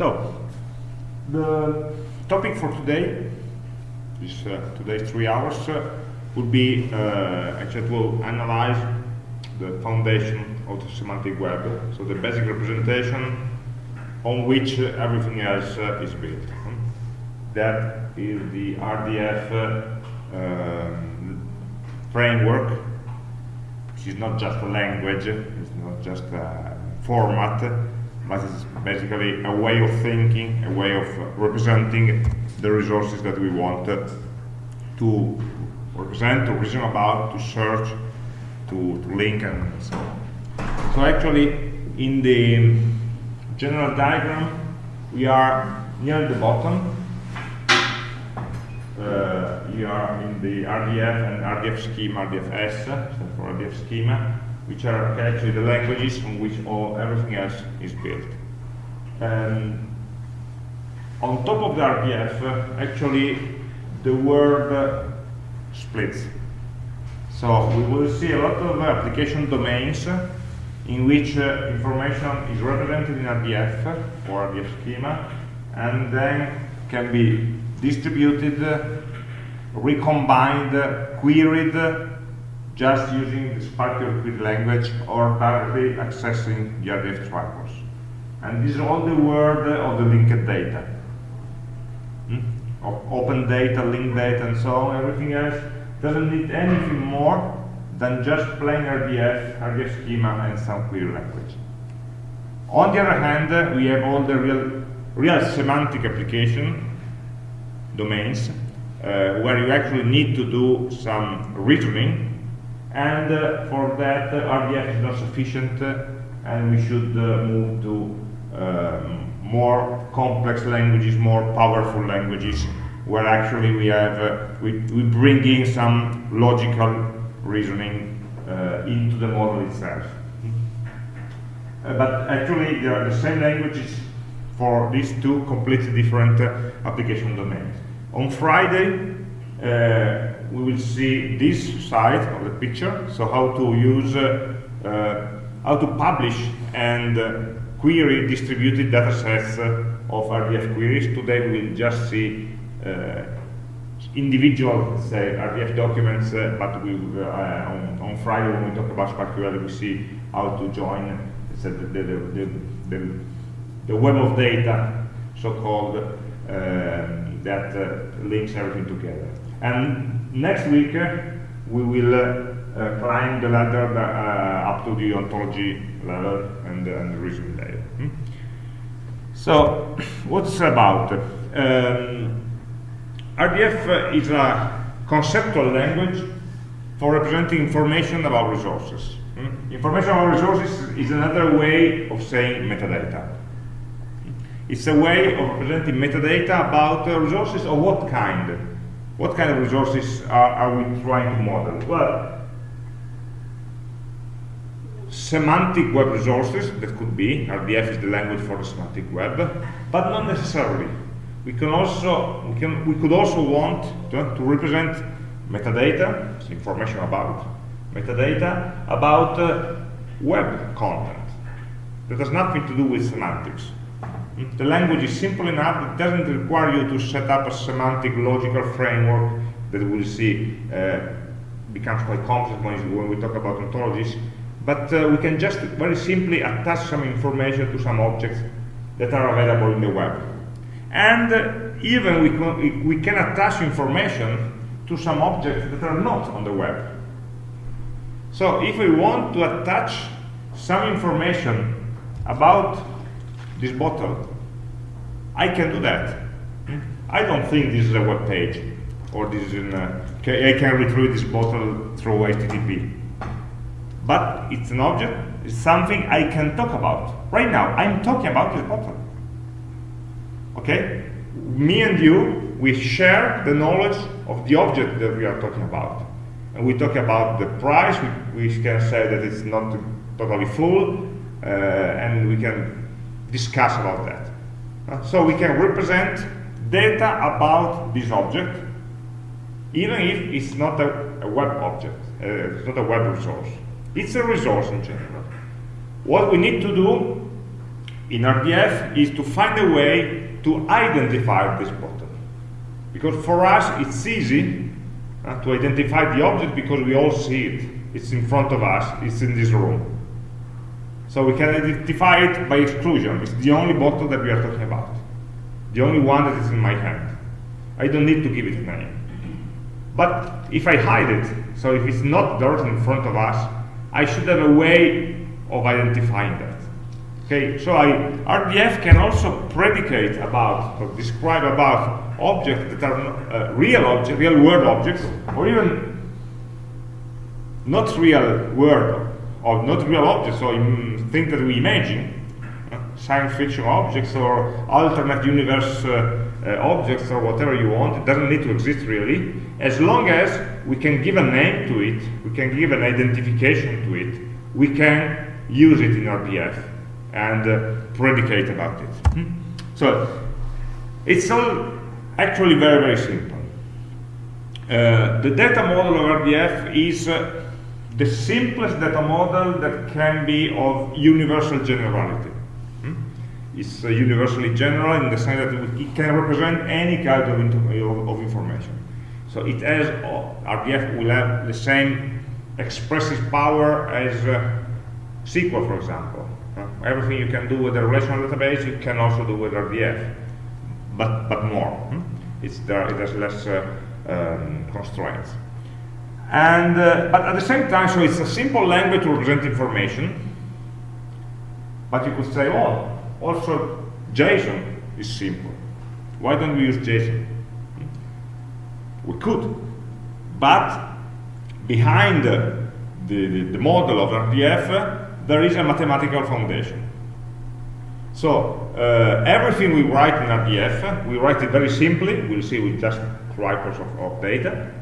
So, the topic for today, this uh, today's three hours, uh, would be uh, actually to analyze the foundation of the semantic web, so the basic representation on which uh, everything else uh, is built. That is the RDF uh, um, framework, which is not just a language, it's not just a format, but it's basically a way of thinking, a way of representing the resources that we want to represent, to reason about, to search, to, to link, and so on. So actually, in the general diagram, we are near the bottom. Uh, we are in the RDF and RDF schema, RDFS, for RDF schema, which are actually the languages on which all everything else is built. And on top of the RDF, uh, actually, the word uh, splits. So we will see a lot of application domains in which uh, information is represented in RDF or RDF schema and then can be distributed, recombined, queried just using the SPARQL query language or directly accessing RDF trackers. And this is all the world of the linked data. Hmm? Of open data, linked data, and so on, everything else doesn't need anything more than just plain RDF, RDF schema, and some query language. On the other hand, uh, we have all the real, real semantic application domains uh, where you actually need to do some reasoning, and uh, for that, uh, RDF is not sufficient, uh, and we should move to um, more complex languages, more powerful languages, where actually we have we, we bring in some logical reasoning into the model itself. Uh, but actually, they are the same languages for these two completely different uh, application domains. On Friday, uh, we will see this side of the picture, so how to use, uh, how to publish and query distributed datasets of RDF queries. Today we will just see uh, individual, say, RDF documents, uh, but we, uh, on, on, Friday when we talk about SPARQL, we see how to join the, the, the, the, web of data, so-called, um, that links everything together. And next week, we will uh, climb the ladder uh, up to the ontology level and, and the reasoning layer. Hmm? So, what's about? Um, RDF is a conceptual language for representing information about resources. Hmm? Information about resources is another way of saying metadata. It's a way of representing metadata about uh, resources of what kind? What kind of resources are, are we trying to model? Well, semantic web resources, that could be, RDF is the language for the semantic web, but not necessarily we can also we can we could also want to, to represent metadata, information about metadata about uh, web content that has nothing to do with semantics. The language is simple enough; it doesn't require you to set up a semantic logical framework that we'll see uh, becomes quite complex when we talk about ontologies. But uh, we can just very simply attach some information to some objects that are available in the web and uh, even we we can attach information to some objects that are not on the web. So if we want to attach some information about this bottle, I can do that. I don't think this is a web page, or this is in a, I can retrieve this bottle through HTTP. But it's an object, it's something I can talk about. Right now, I'm talking about this bottle. Okay? Me and you, we share the knowledge of the object that we are talking about. And we talk about the price, we, we can say that it's not totally full, uh, and we can discuss about that. Uh, so we can represent data about this object, even if it's not a, a web object, uh, it's not a web resource. It's a resource in general. What we need to do in RDF is to find a way to identify this button. Because for us, it's easy uh, to identify the object because we all see it. It's in front of us, it's in this room. So we can identify it by exclusion. It's the only bottle that we are talking about. The only one that is in my hand. I don't need to give it a name. But if I hide it, so if it's not directly in front of us, I should have a way of identifying that. Okay, so I, RDF can also predicate about or describe about objects that are uh, real objects, real world objects, or even not real world or not real objects, or things that we imagine, science fiction objects or alternate universe uh, uh, objects or whatever you want. It doesn't need to exist really, as long as we can give a name to it, we can give an identification to it, we can use it in RDF and uh, predicate about it. Hmm? So it's all actually very, very simple. Uh, the data model of RDF is uh, the simplest data model that can be of universal generality. Hmm? It's uh, universally general in the sense that it can represent any kind of, of, information. So it has, uh, RDF will have the same expressive power as uh, SQL, for example. Everything you can do with a relational database, you can also do with RDF, but, but more. Hmm? It's there, it has less uh, um, constraints. And, uh, but at the same time, so it's a simple language to represent information. But you could say, oh, also JSON is simple. Why don't we use JSON? We could. But behind the, the, the model of RDF, there is a mathematical foundation. So uh, everything we write in RDF, we write it very simply. We'll see with just writers of, of data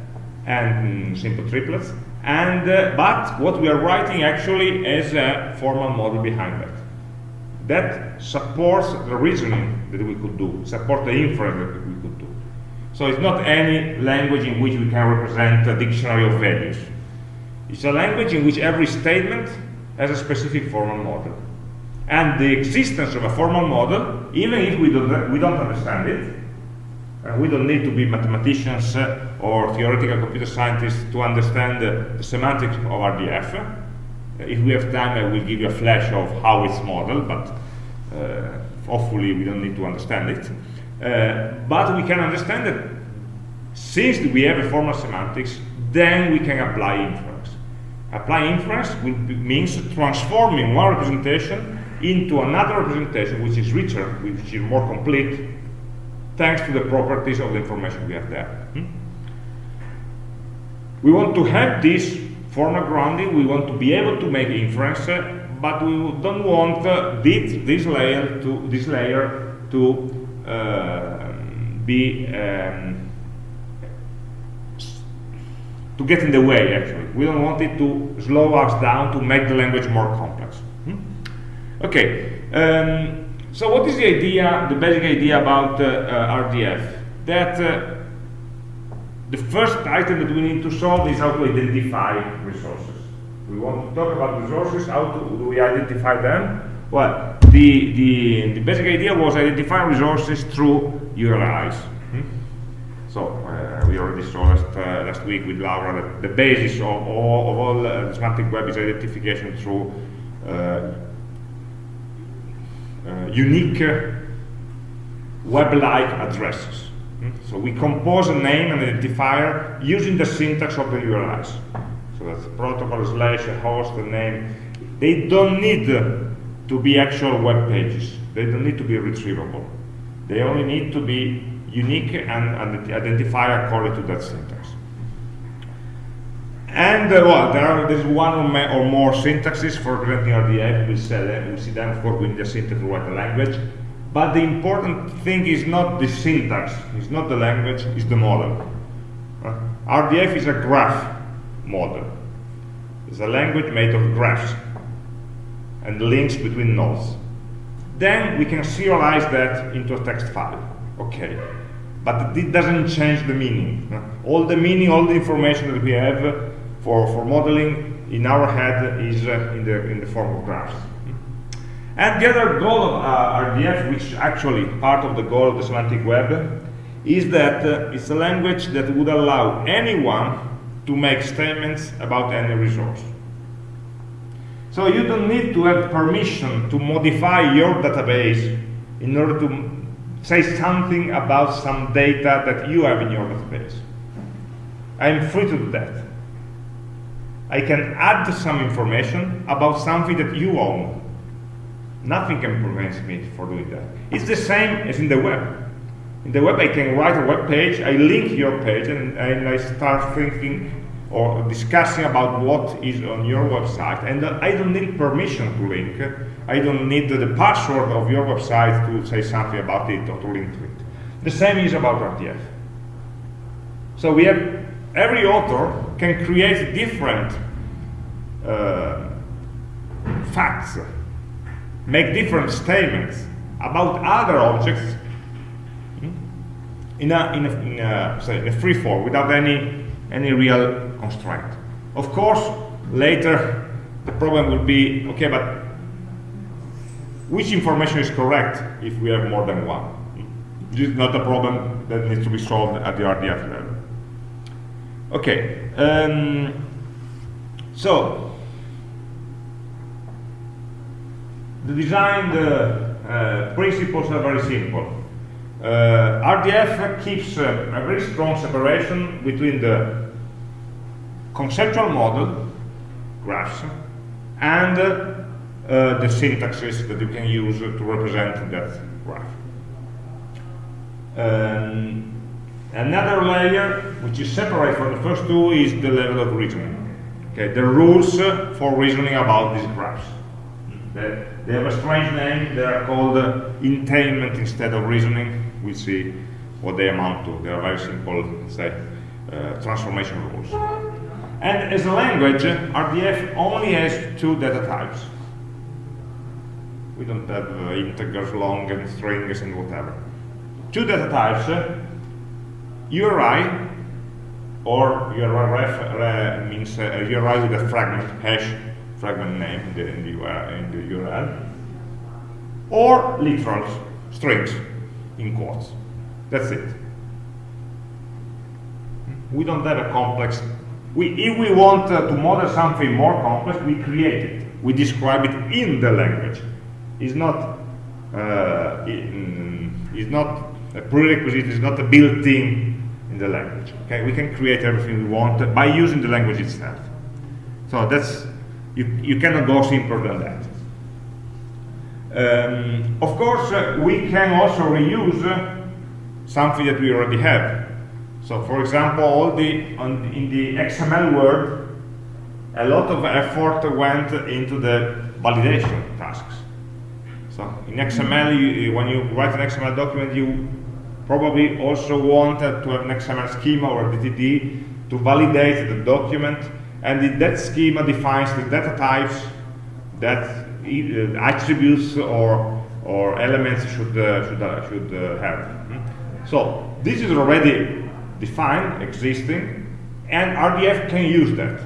and mm, simple triplets. And uh, but what we are writing actually is a formal model behind that. That supports the reasoning that we could do, support the inference that we could do. So it's not any language in which we can represent a dictionary of values. It's a language in which every statement has a specific formal model. And the existence of a formal model, even if we don't, we don't understand it, we don't need to be mathematicians or theoretical computer scientists to understand the semantics of RDF. Uh, if we have time, I will give you a flash of how it's modeled, but uh, hopefully we don't need to understand it. Uh, but we can understand that since we have a formal semantics, then we can apply inference. Apply inference be, means transforming one representation into another representation which is richer, which is more complete, thanks to the properties of the information we have there. Hmm? We want to have this formal grounding, we want to be able to make inference, uh, but we don't want uh, this, this, layer to this layer to uh, be um, to get in the way actually. We don't want it to slow us down to make the language more complex. Hmm? Okay. Um, so what is the idea, the basic idea about uh, uh, RDF? That uh, the first item that we need to solve is how to identify resources. We want to talk about resources, how to, do we identify them? Well, the, the, the basic idea was identify resources through URIs. Hmm? So uh, we already saw last, uh, last week with Laura that the basis of all, of all uh, semantic web is identification through unique uh, web-like addresses. Hmm? So we compose a name and identifier using the syntax of the URIs. So that's protocol slash a host a name. They don't need to be actual web pages. They don't need to be retrievable. They only need to be unique and, and identify according to that syntax. And uh, well, there are there's one or, more syntaxes for representing RDF. We'll see. We'll see them. Of course, we need a syntax to write language. But the important thing is not the syntax. It's not the language. It's the model. Uh, RDF is a graph model. It's a language made of graphs and links between nodes. Then we can serialize that into a text file. Okay. But it doesn't change the meaning. All the meaning, all the information that we have for, for modeling in our head is uh, in, the, in the form of graphs. And the other goal of uh, RDF, which is actually part of the goal of the semantic web, is that uh, it's a language that would allow anyone to make statements about any resource. So you don't need to have permission to modify your database in order to say something about some data that you have in your database. I'm free to do that. I can add some information about something that you own. Nothing can prevent me from doing that. It's the same as in the web. In the web, I can write a web page, I link your page, and, and I start thinking or discussing about what is on your website. And I don't need permission to link. I don't need the password of your website to say something about it or to link to it. The same is about RDF. So we have every author can create different uh, facts, make different statements about other objects in a, in a, in a, in a free form without any, any real constraint. Of course, later the problem will be, okay, but which information is correct if we have more than one? This is not a problem that needs to be solved at the RDF level. Okay, um, so the design uh, principles are very simple. Uh, RDF keeps uh, a very strong separation between the conceptual model, graphs, and uh, the syntaxes that you can use to represent that graph. Um, Another layer, which is separate from the first two, is the level of reasoning. Okay, the rules uh, for reasoning about these graphs. They, they have a strange name. They are called uh, entailment instead of reasoning. We see what they amount to. They are very simple, say, uh, transformation rules. And as a language, RDF only has two data types. We don't have uh, integers, long, and strings, and whatever. Two data types uh, URI or URI ref means uh, URI with a fragment hash fragment name in the, in the, URL, in the URL or literals strings in quotes. That's it. We don't have a complex. We, if we want uh, to model something more complex we create it. We describe it in the language. It's not uh, in, it's not a prerequisite it's not a built-in the language. Okay, we can create everything we want by using the language itself. So that's you, you cannot go simpler than that. Um, of course, uh, we can also reuse uh, something that we already have. So, for example, all the on, in the XML world, a lot of effort went into the validation tasks. So, in XML, you, when you write an XML document, you probably also wanted to have an XML schema or a DTD to validate the document, and that schema defines the data types that uh, attributes or or elements should uh, should uh, should uh, have. So this is already defined, existing, and RDF can use that.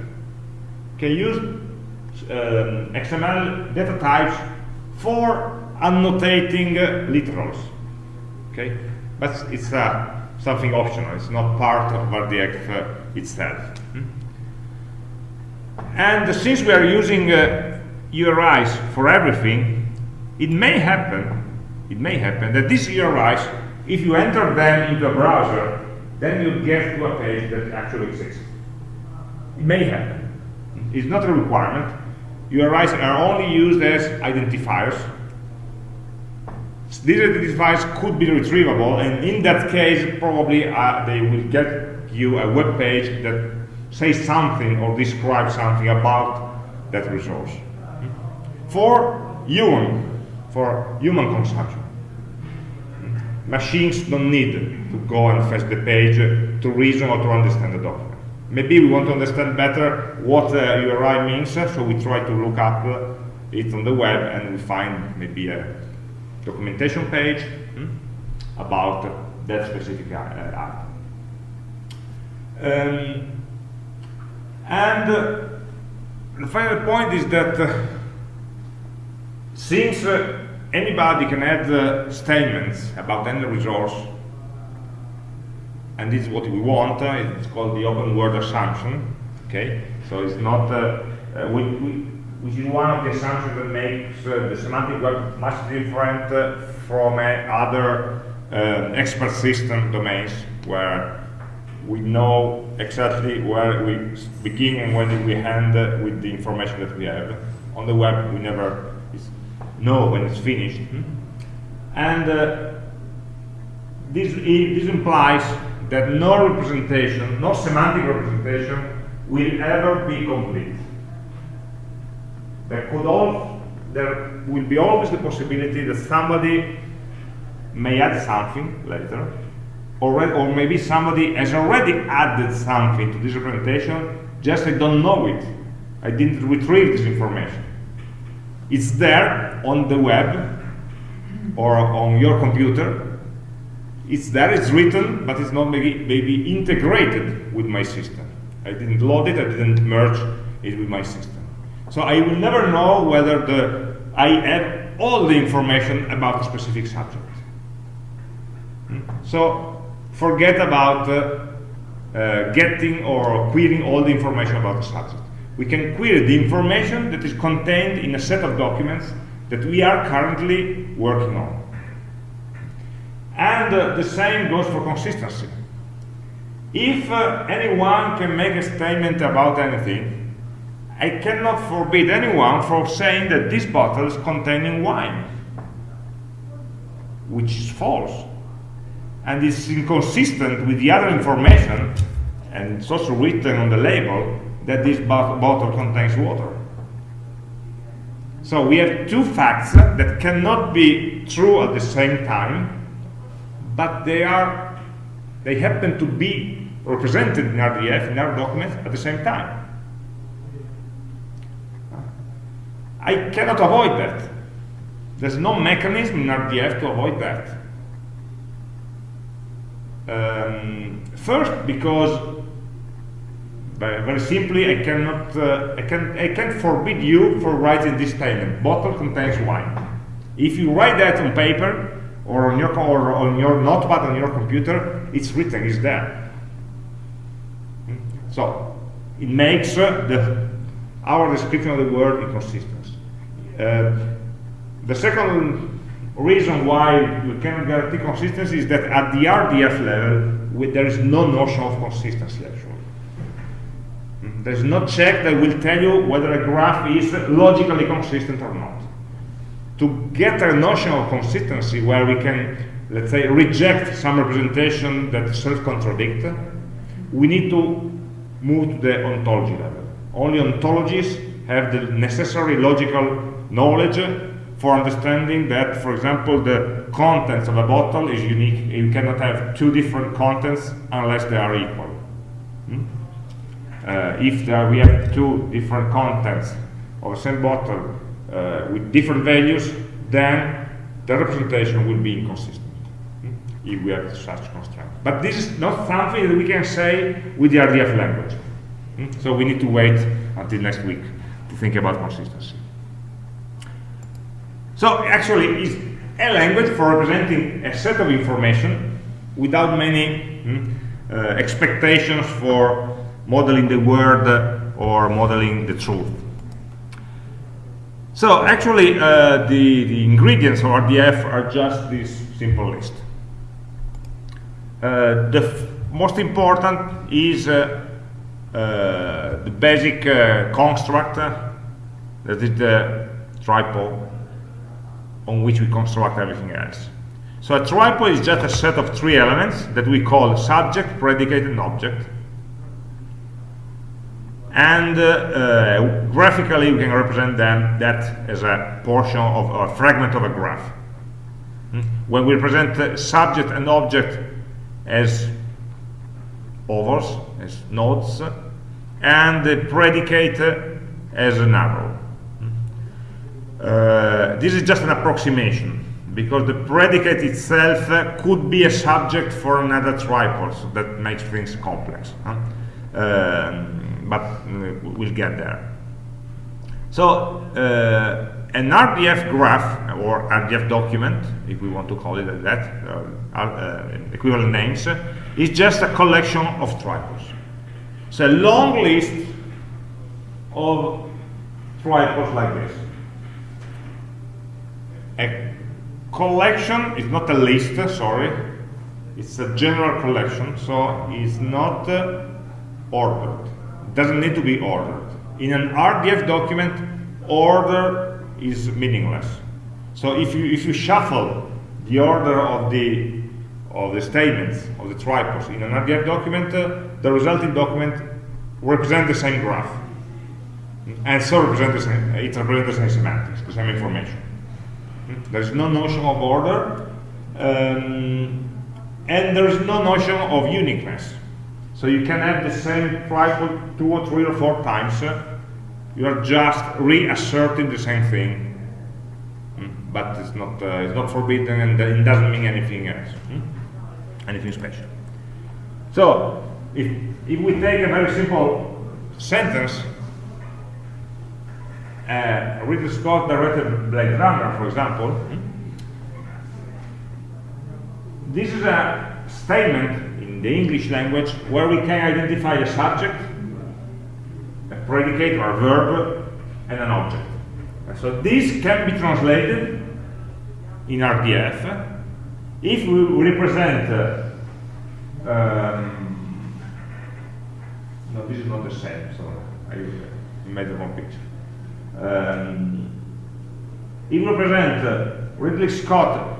Can use um, XML data types for annotating uh, literals. Okay, but it's uh, something optional. It's not part of RDF uh, itself. Hmm? And since we are using uh, URIs for everything, it may happen, it may happen that these URIs, if you enter them into a browser, then you get to a page that actually exists. It may happen. It's not a requirement. URIs are only used as identifiers these identifiers could be retrievable, and in that case, probably uh, they will get you a web page that says something or describes something about that resource. For human, for human consumption, machines don't need to go and fetch the page to reason or to understand the document. Maybe we want to understand better what uh, URI means, so we try to look up it on the web and we find maybe a documentation page hmm, about that specific uh, item. Um, and uh, the final point is that uh, since anybody can add statements about any resource, and this is what we want, uh, it's called the open word assumption, okay? So it's not, uh, uh, we, we, which is one of the assumptions that makes uh, the semantic web much different uh, from other expert system domains where we know exactly where we begin and where we end with the information that we have. On the web, we never know when it's finished. Mm -hmm. And uh, this, this implies that no representation, no semantic representation, will ever be complete. There could all, there will be always the possibility that somebody may add something later, or, or maybe somebody has already added something to this representation, just I don't know it. I didn't retrieve this information. It's there on the web or on your computer. It's there, it's written, but it's not maybe, maybe integrated with my system. I didn't load it, I didn't merge it with my system. So I will never know whether the, I have all the information about a specific subject. So forget about uh, uh, getting or querying all the information about the subject we can query the information that is contained in a set of documents that we are currently working on. And uh, the same goes for consistency. If uh, anyone can make a statement about anything, I cannot forbid anyone from saying that this bottle is containing wine, which is false, and is inconsistent with the other information, and it's also written on the label, that this bottle contains water. So we have two facts that cannot be true at the same time, but they are they happen to be represented in RDF, in our documents, at the same time. I cannot avoid that. There's no mechanism in RDF to avoid that. Um, first, because very simply, I cannot, uh, I can, I can forbid you for writing this statement. Bottle contains wine. If you write that on paper or on your or on your notepad on your computer, it's written, it's there. So it makes uh, the our description of the word inconsistent. Uh, the second reason why we cannot guarantee consistency is that at the RDF level, there is no notion of consistency actually. There's no check that will tell you whether a graph is logically consistent or not. To get a notion of consistency where we can, let's say, reject some representation that self-contradict, we need to move to the ontology level. Only ontologies have the necessary logical knowledge for understanding that, for example, the contents of a bottle is unique. You cannot have two different contents unless they are equal. Hmm? uh, if we have two different contents of the same bottle uh, with different values, then the representation will be inconsistent hmm? if we have such constraint. But this is not something that we can say with the RDF language. Hmm? So we need to wait until next week to think about consistency. So actually, it's a language for representing a set of information without many hmm, uh, expectations for modeling the word or modeling the truth. So actually, uh, the, the ingredients of RDF are just this simple list. Uh, the most important is uh, uh the basic uh, construct, that is the triple on which we construct everything else. So a triple is just a set of three elements that we call subject, predicate, and object and uh, uh, graphically we can represent them that as a portion of a fragment of a graph. Hmm? When we represent subject and object as ovals, as nodes, and the predicate as an arrow. Uh, this is just an approximation because the predicate itself could be a subject for another triple, so that makes things complex. Huh? Um, but uh, we'll get there. So uh, an RDF graph or RDF document, if we want to call it that, uh, uh, equivalent names, is just a collection of triples. It's a long list of triples like this. A collection is not a list, sorry, it's a general collection, so it's not uh, ordered. It doesn't need to be ordered. In an RDF document, order is meaningless. So if you if you shuffle the order of the of the statements of the triples in an RDF document, uh, the resulting document represents the same graph, and so represent the same, it represents the same semantics, the same information. There is no notion of order, um, and there is no notion of uniqueness. So you can have the same triple two or three or four times. You are just reasserting the same thing, mm, but it's not uh, it's not forbidden and it doesn't mean anything else, mm? anything special. So if if we take a very simple sentence, uh, Ridley Scott directed Blade Runner, for example. This is a statement in the English language where we can identify a subject, a predicate or a verb, and an object. So this can be translated in RDF if we represent uh, um, no, this is not the same, so I made the wrong picture. Um, if we represent uh, Ridley Scott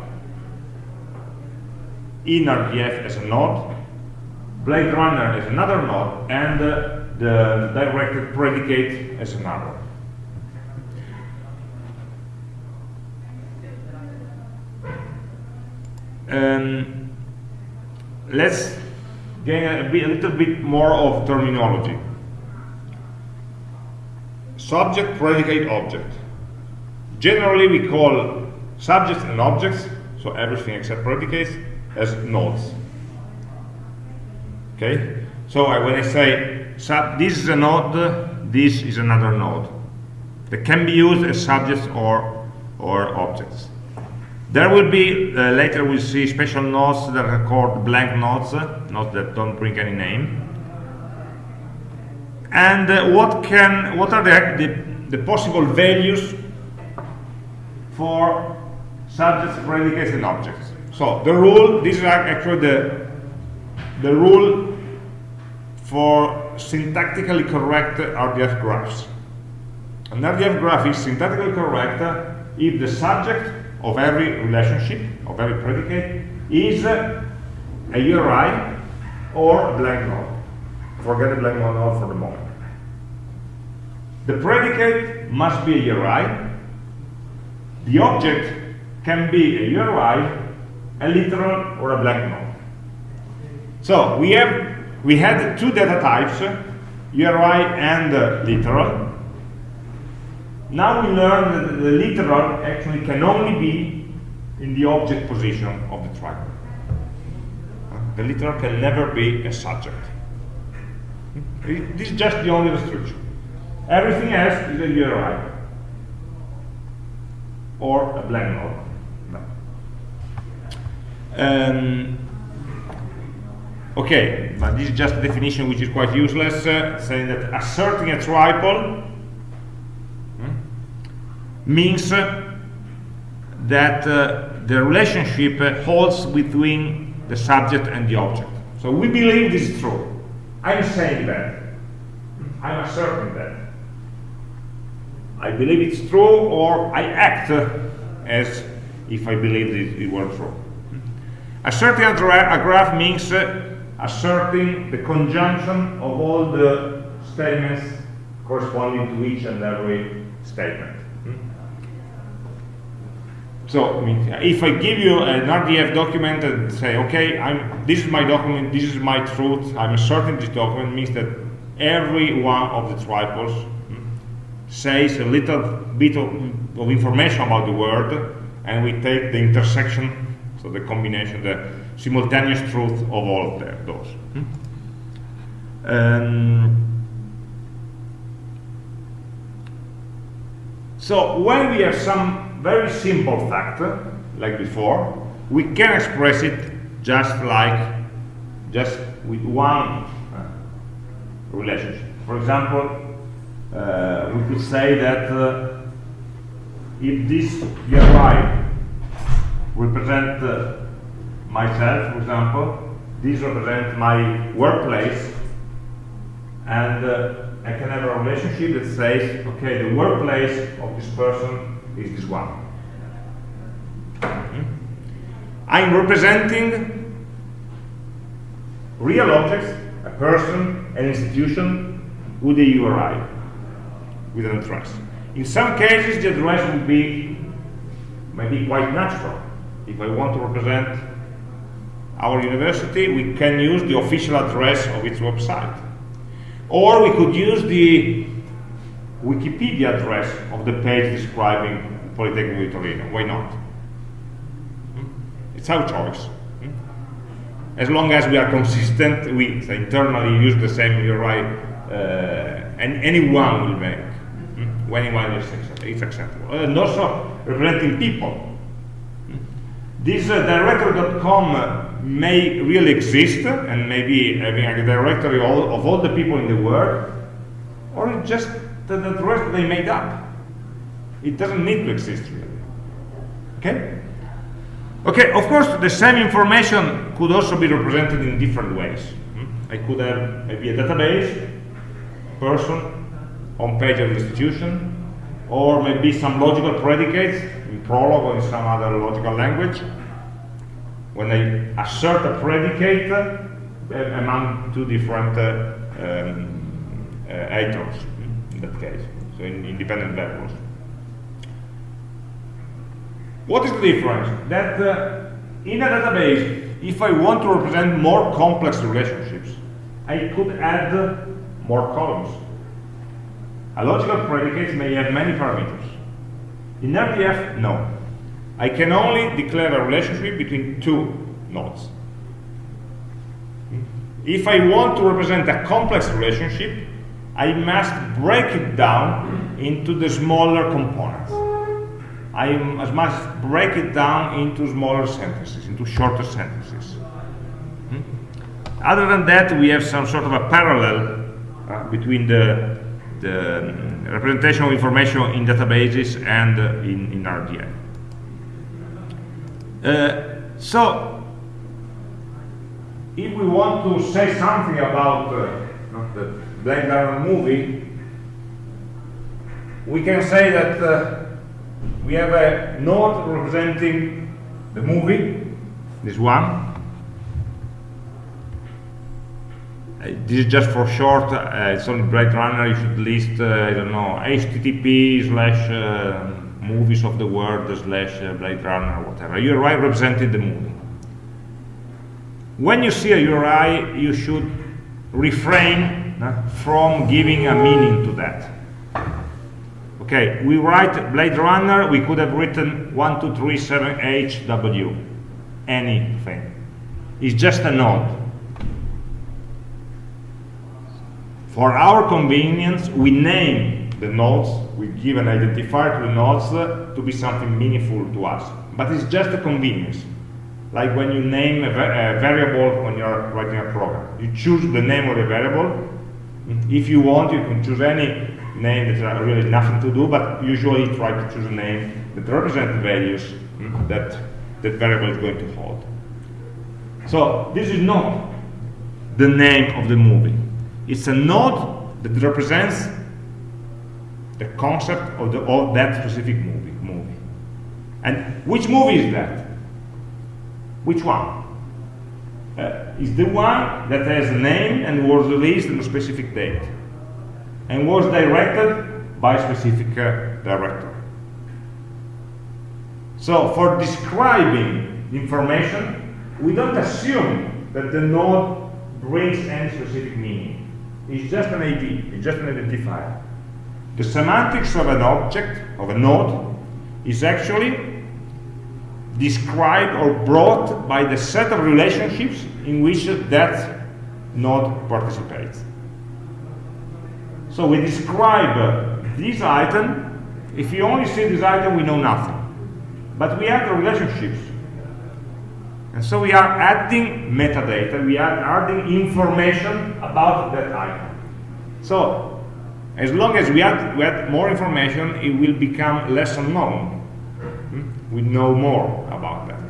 in RDF as a node, Blade Runner as another node, and uh, the directed predicate as another. Um, let's gain a, a little bit more of terminology. Subject, predicate, object. Generally, we call subjects and objects, so everything except predicates, as nodes. Okay? So I, when I say this is a node, this is another node. They can be used as subjects or, or objects. There will be, uh, later we'll see special nodes that are called blank nodes, nodes that don't bring any name. And uh, what can, what are the, the, the possible values for subjects, predicates, and objects? So the rule, this is actually the, the rule for syntactically correct RDF graphs. An RDF graph is syntactically correct if the subject of every relationship, of every predicate, is a URI or a blank node. Forget the blank node for the moment. The predicate must be a URI. The object can be a URI a literal or a blank node. So we have we had two data types, URI and uh, literal. Now we learn that the literal actually can only be in the object position of the triangle. The literal can never be a subject. This is just the only restriction. Everything else is a URI or a blank node. Um, okay, but this is just a definition which is quite useless, uh, saying that asserting a triple hmm, means uh, that uh, the relationship uh, holds between the subject and the object. So we believe this is true. I'm saying that. I'm asserting that. I believe it's true, or I act as if I believe it, it were true. Asserting a graph means uh, asserting the conjunction of all the statements corresponding to each and every statement. So, I mean, if I give you an RDF document and say, okay, I'm, this is my document, this is my truth, I'm asserting this document, means that every one of the triples says a little bit of, of information about the word, and we take the intersection so the combination, the simultaneous truth of all of those. Um, So when we have some very simple factor, like before, we can express it just like, just with one uh, relationship. For example, uh, we could say that uh, if this URI represent uh, myself, for example, this represents my workplace, and uh, I can have a relationship that says, okay, the workplace of this person is this one. Hmm? I'm representing real objects, a person, an institution, with a URI, with an address. In some cases, the address would be maybe quite natural. If I want to represent our university, we can use the official address of its website. Or we could use the Wikipedia address of the page describing Polytechnic of Torino. Why not? It's our choice. As long as we are consistent, we internally use the same URI, uh, and anyone will make hmm? anyone is it's acceptable. And also representing people. This uh, directory.com may really exist and maybe having a directory of all, of all the people in the world, or just the, the rest they made up. It doesn't need to exist really. Okay? Okay, of course, the same information could also be represented in different ways. Hmm? I could have maybe a database, person, on page of institution, or maybe some logical predicates in Prolog or in some other logical language, when I assert a predicate uh, among two different uh, um, uh, items that case, so in independent variables. What is the difference? That uh, in a database, if I want to represent more complex relationships, I could add more columns. A logical predicate may have many parameters. In RDF, no. I can only declare a relationship between two nodes. If I want to represent a complex relationship, I must break it down into the smaller components. I must break it down into smaller sentences, into shorter sentences. Hmm? Other than that, we have some sort of a parallel uh, between the, the um, representation of information in databases and uh, in, in RDF. Uh, so, if we want to say something about uh, the Blade Runner movie, we can say that uh, we have a node representing the movie, this one. Uh, this is just for short, uh, it's only Blade Runner, you should list, uh, I don't know, HTTP slash movies of the world slash uh, Blade Runner, whatever. URI represented the movie. When you see a URI, you should refrain from giving a meaning to that. Okay, we write Blade Runner, we could have written 1237HW, anything. It's just a node. For our convenience, we name the nodes, we give an identifier to the nodes uh, to be something meaningful to us. But it's just a convenience. Like when you name a, a variable when you're writing a program. You choose the name of the variable. If you want, you can choose any name that has really nothing to do, but usually try to choose a name that represents the values that that variable is going to hold. So this is not the name of the movie. It's a node that represents the concept of, the, of that specific movie, movie. And which movie is that? Which one? Uh, is the one that has a name and was released on a specific date and was directed by a specific uh, director. So for describing information, we don't assume that the node brings any specific meaning. It's just an ID, it's just an identifier. The semantics of an object, of a node, is actually described or brought by the set of relationships in which that node participates. So we describe this item If you only see this item, we know nothing. But we have the relationships. And so we are adding metadata, we are adding information about that item. So, as long as we add, we add more information, it will become less unknown. We know more about that.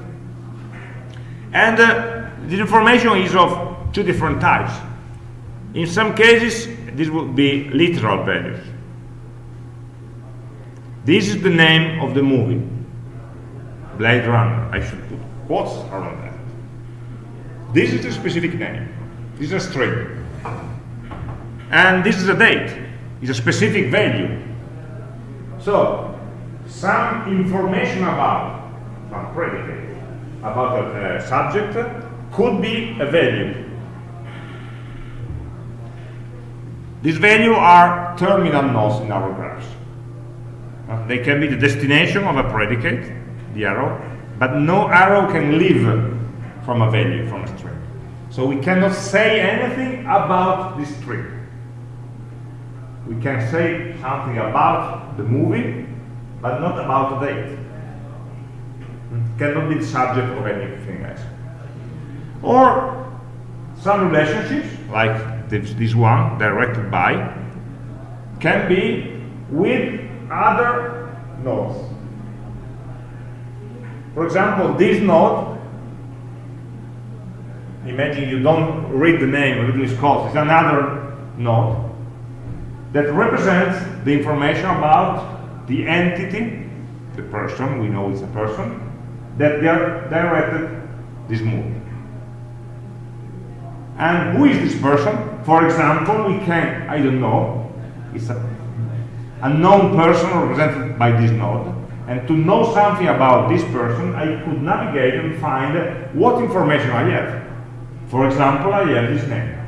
And uh, this information is of two different types. In some cases, this will be literal values. This is the name of the movie, Blade Runner. I should put quotes around that. This is a specific name. This is a string. And this is a date. It's a specific value. So, some information about, some predicate, about a, a subject could be a value. These values are terminal nodes in our graphs. Uh, they can be the destination of a predicate, the arrow, but no arrow can leave from a value, from a string. So we cannot say anything about this string. We can say something about the movie, but not about the date. It hmm? cannot be the subject of anything else. Or some relationships, like this, this one, directed by, can be with other nodes. For example, this node, imagine you don't read the name Ridley Scott, it's another node that represents the information about the entity, the person, we know it's a person, that they are directed this movie. And who is this person? For example, we can, I don't know, it's a, a known person represented by this node. And to know something about this person, I could navigate and find what information I have. For example, I have this name.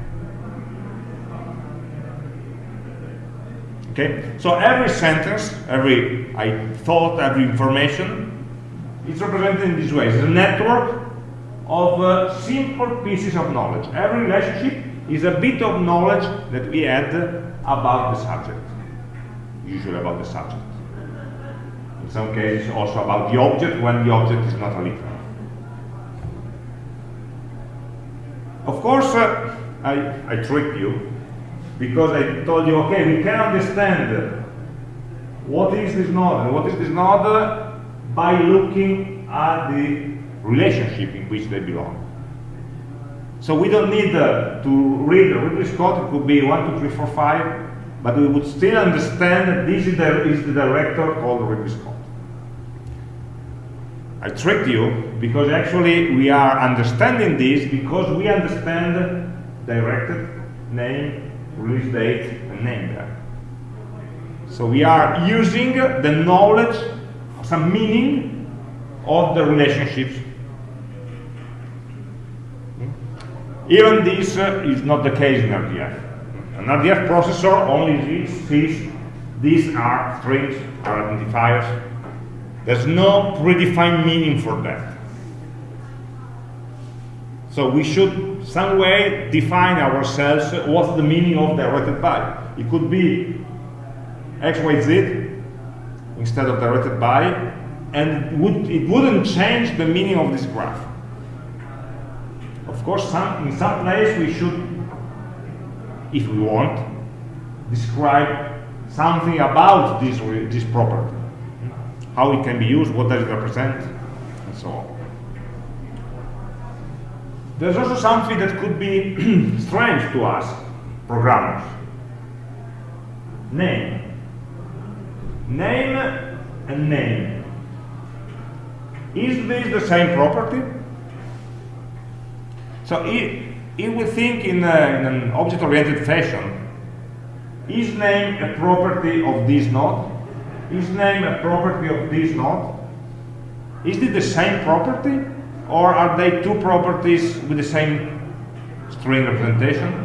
Okay, so every sentence, every I thought, every information is represented in this way. It's a network of uh, simple pieces of knowledge. Every relationship is a bit of knowledge that we add about the subject, usually about the subject. In some cases also about the object when the object is not a literal. Of course, uh, I, I tricked you because I told you, okay, we can understand what is this node and what is this node by looking at the relationship in which they belong. So we don't need uh, to read the Ridley Scott, it could be 1, 2, 3, 4, 5, but we would still understand that this is the, is the director called Ridley Scott. I tricked you because actually we are understanding this because we understand directed, name, release date, and name there. So we are using the knowledge, some meaning of the relationships. Even this uh, is not the case in RDF. An RDF processor only sees these are strings, are identifiers. There's no predefined meaning for that. So we should some way define ourselves what's the meaning of directed by. It could be x, y, z instead of directed by, and it, would, it wouldn't change the meaning of this graph. Of course, some, in some place we should, if we want, describe something about this, this property, how it can be used, what does it represent, and so on. There's also something that could be strange to us, programmers. Name. Name and name. Is this the same property? So if, if we think in, a, in an object-oriented fashion, is name a property of this node? Is name a property of this node? Is it the same property? Or are they two properties with the same string representation?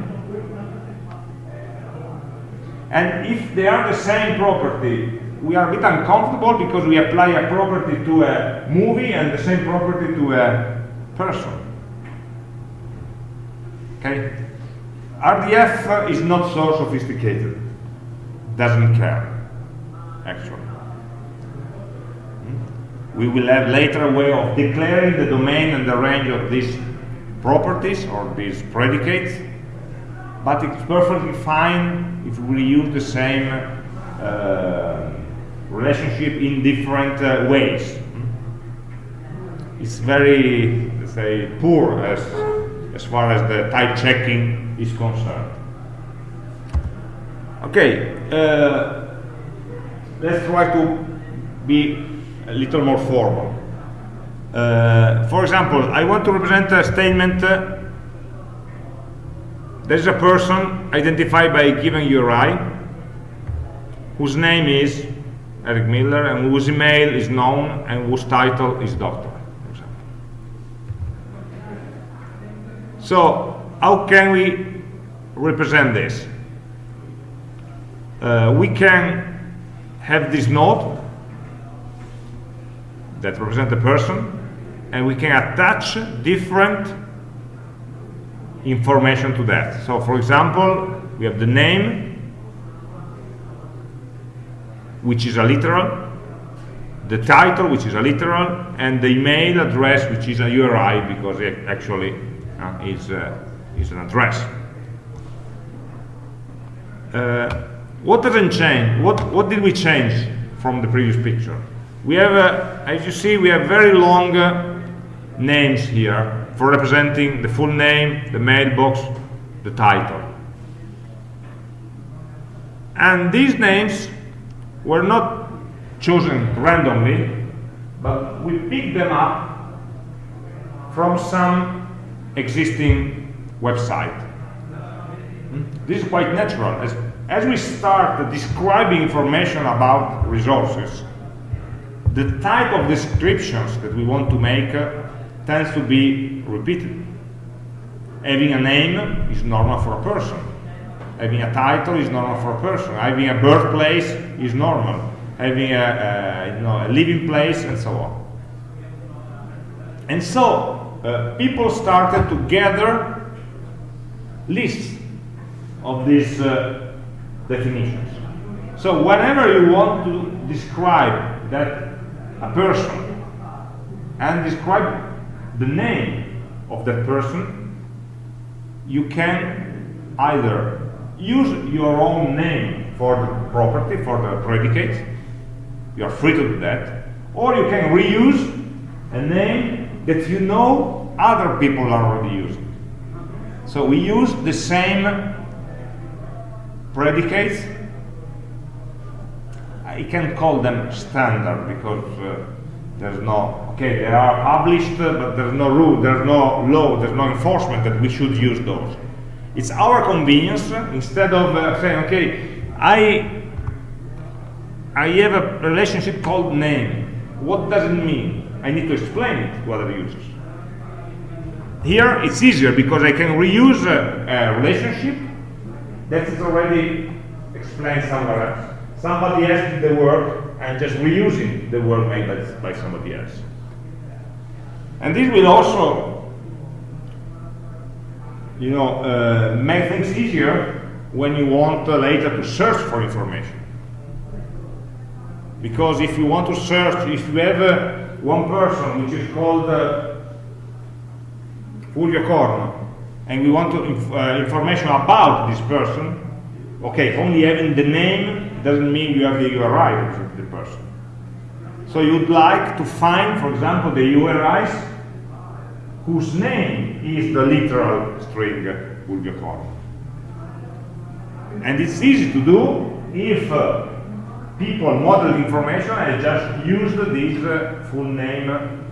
And if they are the same property, we are a bit uncomfortable because we apply a property to a movie and the same property to a person. Okay? RDF is not so sophisticated. Doesn't care, actually. We will have later a way of declaring the domain and the range of these properties or these predicates, but it's perfectly fine if we use the same uh, relationship in different uh, ways. It's very, let's say, poor as, as far as the type checking is concerned. Okay, uh, let's try to be a little more formal. Uh, for example, I want to represent a statement. Uh, there's a person identified by a given URI whose name is Eric Miller and whose email is known and whose title is doctor. So, how can we represent this? Uh, we can have this node that represent a person and we can attach different information to that. So for example, we have the name, which is a literal, the title, which is a literal, and the email address, which is a URI, because it actually uh, is, uh, is an address. Uh, what doesn't change? What, what did we change from the previous picture? We have, uh, as you see, we have very long uh, names here for representing the full name, the mailbox, the title. And these names were not chosen randomly, but we picked them up from some existing website. Hmm? This is quite natural. As, as we start describing information about resources, the type of descriptions that we want to make uh, tends to be repeated. Having a name is normal for a person. Having a title is normal for a person. Having a birthplace is normal. Having a, you know, a living place and so on. And so uh, people started to gather lists of these uh, definitions. So whenever you want to describe that a person and describe the name of that person, you can either use your own name for the property, for the predicate, you are free to do that, or you can reuse a name that you know other people are already using. So we use the same predicates I can't call them standard because uh, there's no, okay, they are published, uh, but there's no rule, there's no law, there's no enforcement that we should use those. It's our convenience, uh, instead of saying, okay, I, I have a relationship called name. What does it mean? I need to explain it to other users. Here, it's easier because I can reuse a, a relationship that is already explained somewhere else somebody else did the work and just reusing the work made by, by somebody else. And this will also, you know, uh, make things easier when you want uh, later to search for information. Because if you want to search, if you have uh, one person which is called uh, Fulvio Corno, and we want to inf uh, information about this person, okay, only having the name doesn't mean you have the URI of the person. So you'd like to find, for example, the URIs whose name is the literal string Bulgakon. And it's easy to do if uh, people model information and just use this uh, full name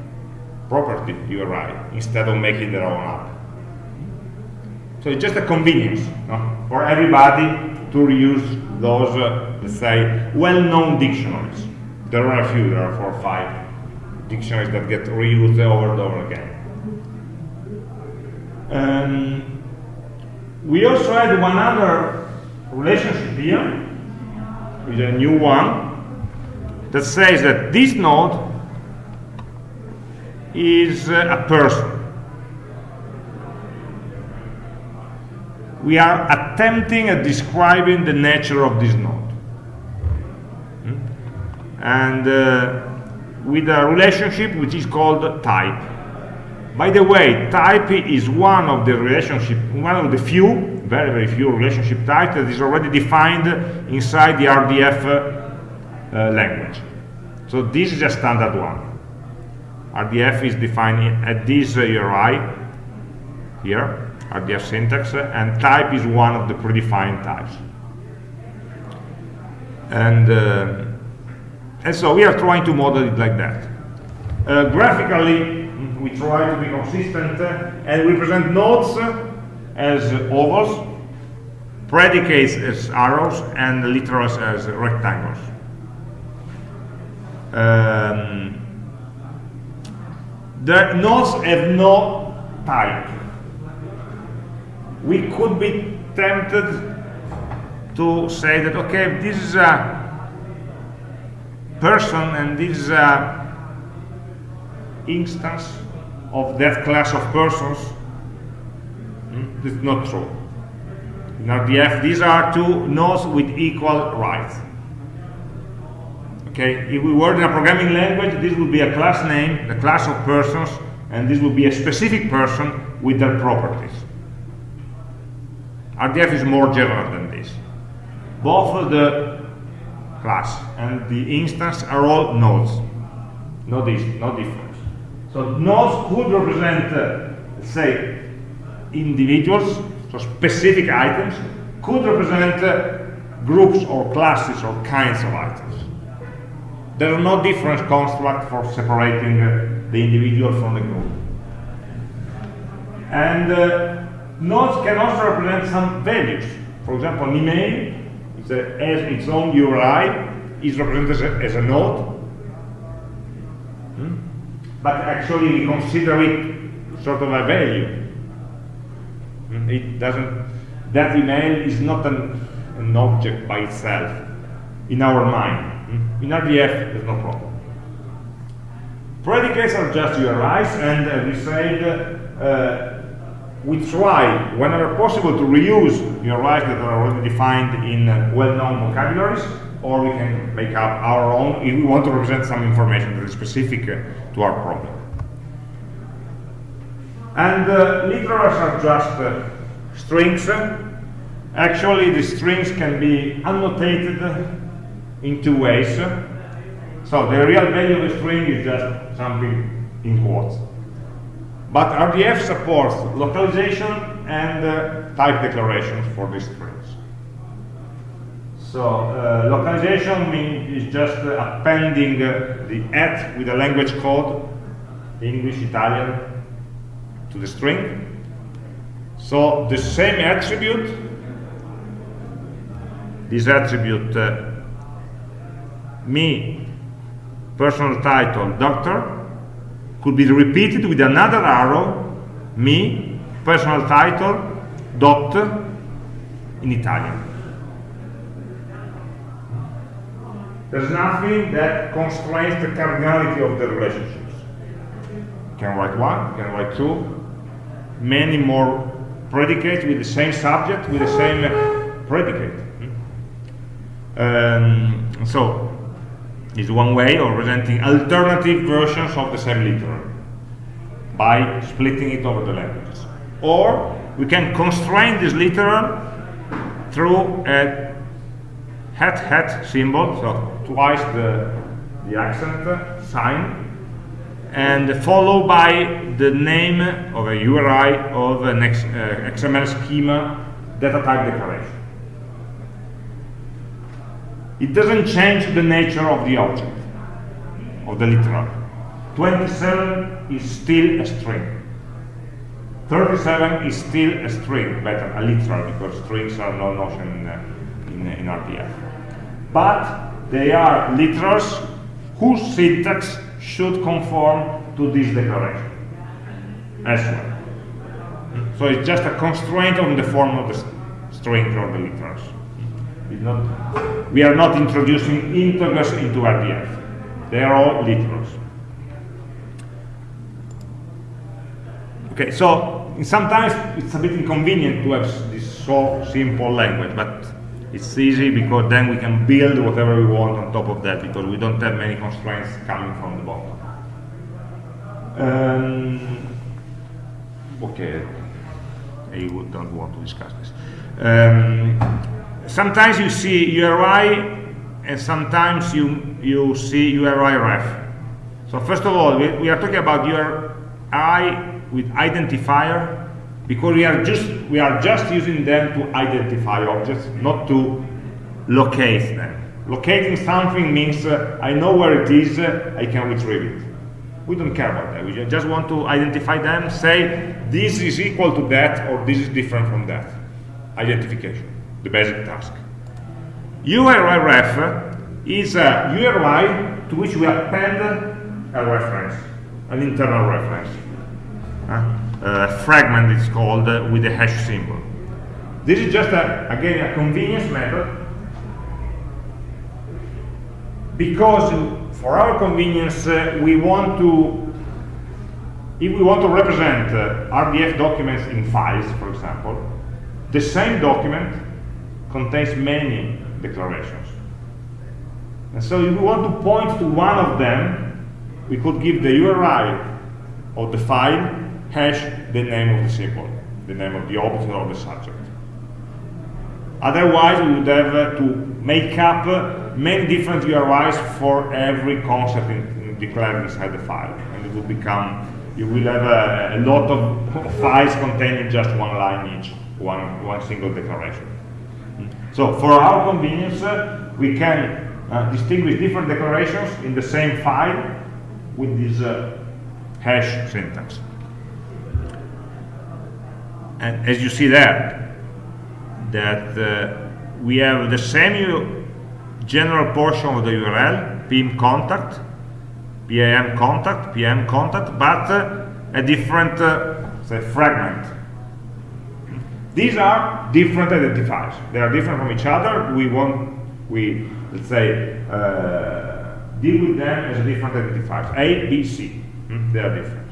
property URI instead of making their own app. So it's just a convenience no? for everybody to reuse those, uh, let's say, well-known dictionaries. There are a few, there are four or five dictionaries that get reused over and over again. Um, we also had one other relationship here, with a new one, that says that this node is uh, a person. We are attempting at describing the nature of this node. Hmm? And uh, with a relationship which is called type. By the way, type is one of the relationship, one of the few, very, very few relationship types that is already defined inside the RDF uh, language. So this is a standard one. RDF is defined at this uh, URI here, RDF syntax, and type is one of the predefined types. And, uh, and so we are trying to model it like that. Uh, graphically, we try to be consistent uh, and we present nodes as ovals, predicates as arrows, and literals as rectangles. Um, the nodes have no type. We could be tempted to say that, okay, this is a person and this is a instance of that class of persons. Hmm? Is not true. In RDF, these are two nodes with equal rights. Okay, if we were in a programming language, this would be a class name, the class of persons, and this would be a specific person with their properties. RDF is more general than this. Both the class and the instance are all nodes. No, this, no difference. So nodes could represent, uh, say, individuals, so specific items, could represent uh, groups or classes or kinds of items. There are no different construct for separating uh, the individual from the group. And uh, nodes can also represent some values. For example, an email is a, has its own URI, is represented as a, as a node. Hmm? But actually we consider it sort of a value. Hmm? It doesn't, that email is not an, an object by itself in our mind. In RDF, there's no problem. Predicates are just URIs, and uh, we said uh, we try, whenever possible, to reuse the URIs that are already defined in uh, well-known vocabularies, or we can make up our own if we want to represent some information that is specific uh, to our problem. And uh, literals are just uh, strings. Actually, the strings can be annotated in two ways. So the real value of a string is just something in quotes. But RDF supports localization and uh, type declarations for these strings. So uh, localization means is just uh, appending the at with a language code, English, Italian, to the string. So the same attribute, this attribute uh, me, personal title, doctor, could be repeated with another arrow, me, personal title, dot, in Italian. There's nothing that constrains the cardinality of the relationships. You can write one, you can write two, many more predicates with the same subject, with the same predicate. Um, so is one way of presenting alternative versions of the same literal by splitting it over the languages. Or we can constrain this literal through a hat hat symbol, so twice the, the accent sign, and followed by the name of a URI of an X, uh, XML schema data type declaration. It doesn't change the nature of the object, of the literal. 27 is still a string. 37 is still a string, better, a literal, because strings are no notion in, uh, in, in RDF. But they are literals whose syntax should conform to this declaration as well. So it's just a constraint on the form of the string or the literals. Not, we are not introducing integers into RDF. They are all literals. Okay, so sometimes it's a bit inconvenient to have this so simple language, but It's easy because then we can build whatever we want on top of that because we don't have many constraints coming from the bottom. Um, okay, I don't want to discuss this. Um, sometimes you see URI and sometimes you, you see URI ref. So first of all, we, we are talking about URI with identifier because we are just we are just using them to identify objects, not to locate them. Locating something means uh, I know where it is, uh, I can retrieve it. We don't care about that. We just want to identify them, say this is equal to that or this is different from that. Identification, the basic task. URI ref is a URI to which we append a reference, an internal reference. Uh, a fragment is called uh, with a hash symbol. This is just, a, again, a convenience method because for our convenience uh, we want to if we want to represent uh, RDF documents in files, for example, the same document contains many declarations. And so if we want to point to one of them, we could give the URI of the file hash the name of the symbol, the name of the object or the subject. Otherwise, we would have uh, to make up uh, many different URIs for every concept in, in declared inside the file, and it would become you will have a, a lot of files containing just one line each, one one single declaration. So, for our convenience, uh, we can uh, distinguish different declarations in the same file with this uh, hash syntax and as you see there, that uh, we have the same general portion of the URL, pim contact, PIM contact, PM contact, but uh, a different uh, say fragment. These are different identifiers. They are different from each other. We want, we let's say, uh, deal with them as different identifiers. A, B, C. Hmm? They are different.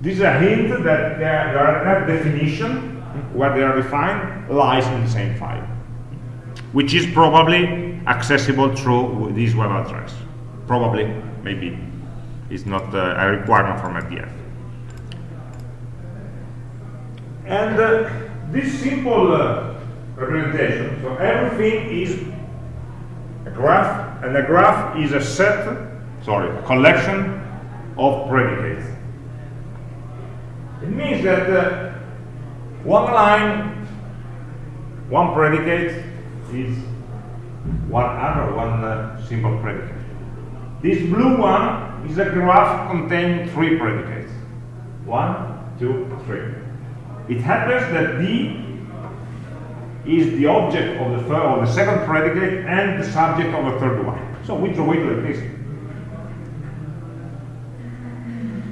This is a hint that there, are there definition, where they are defined, lies in the same file, which is probably accessible through this web address. Probably, maybe, it's not uh, a requirement from RDF. And uh, this simple uh, representation, so everything is a graph, and a graph is a set, sorry, a collection of predicates. It means that uh, one line, one predicate is one other, one uh, simple predicate. This blue one is a graph containing three predicates. One, two, three. It happens that D is the object of the third or the second predicate and the subject of the third one. So we draw it like this.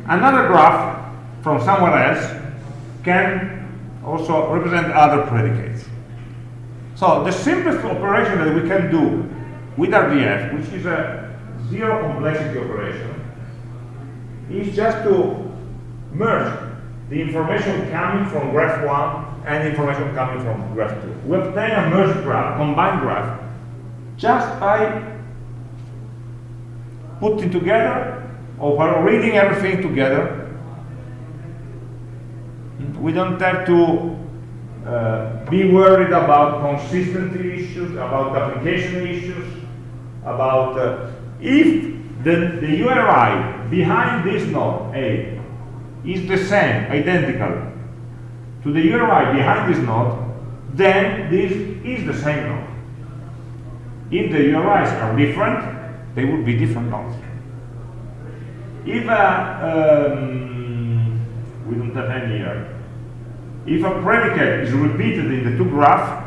Another graph from somewhere else can also represent other predicates. So the simplest operation that we can do with RDF, which is a zero complexity operation, is just to merge the information coming from graph 1 and information coming from graph 2. We obtain a merged graph, combined graph, just by putting together or by reading everything together we don't have to uh, be worried about consistency issues, about application issues, about uh, if the, the URI behind this node A is the same, identical to the URI behind this node, then this is the same node. If the URIs are different, they would be different nodes. If uh, um, we don't have any here, if a predicate is repeated in the two graphs,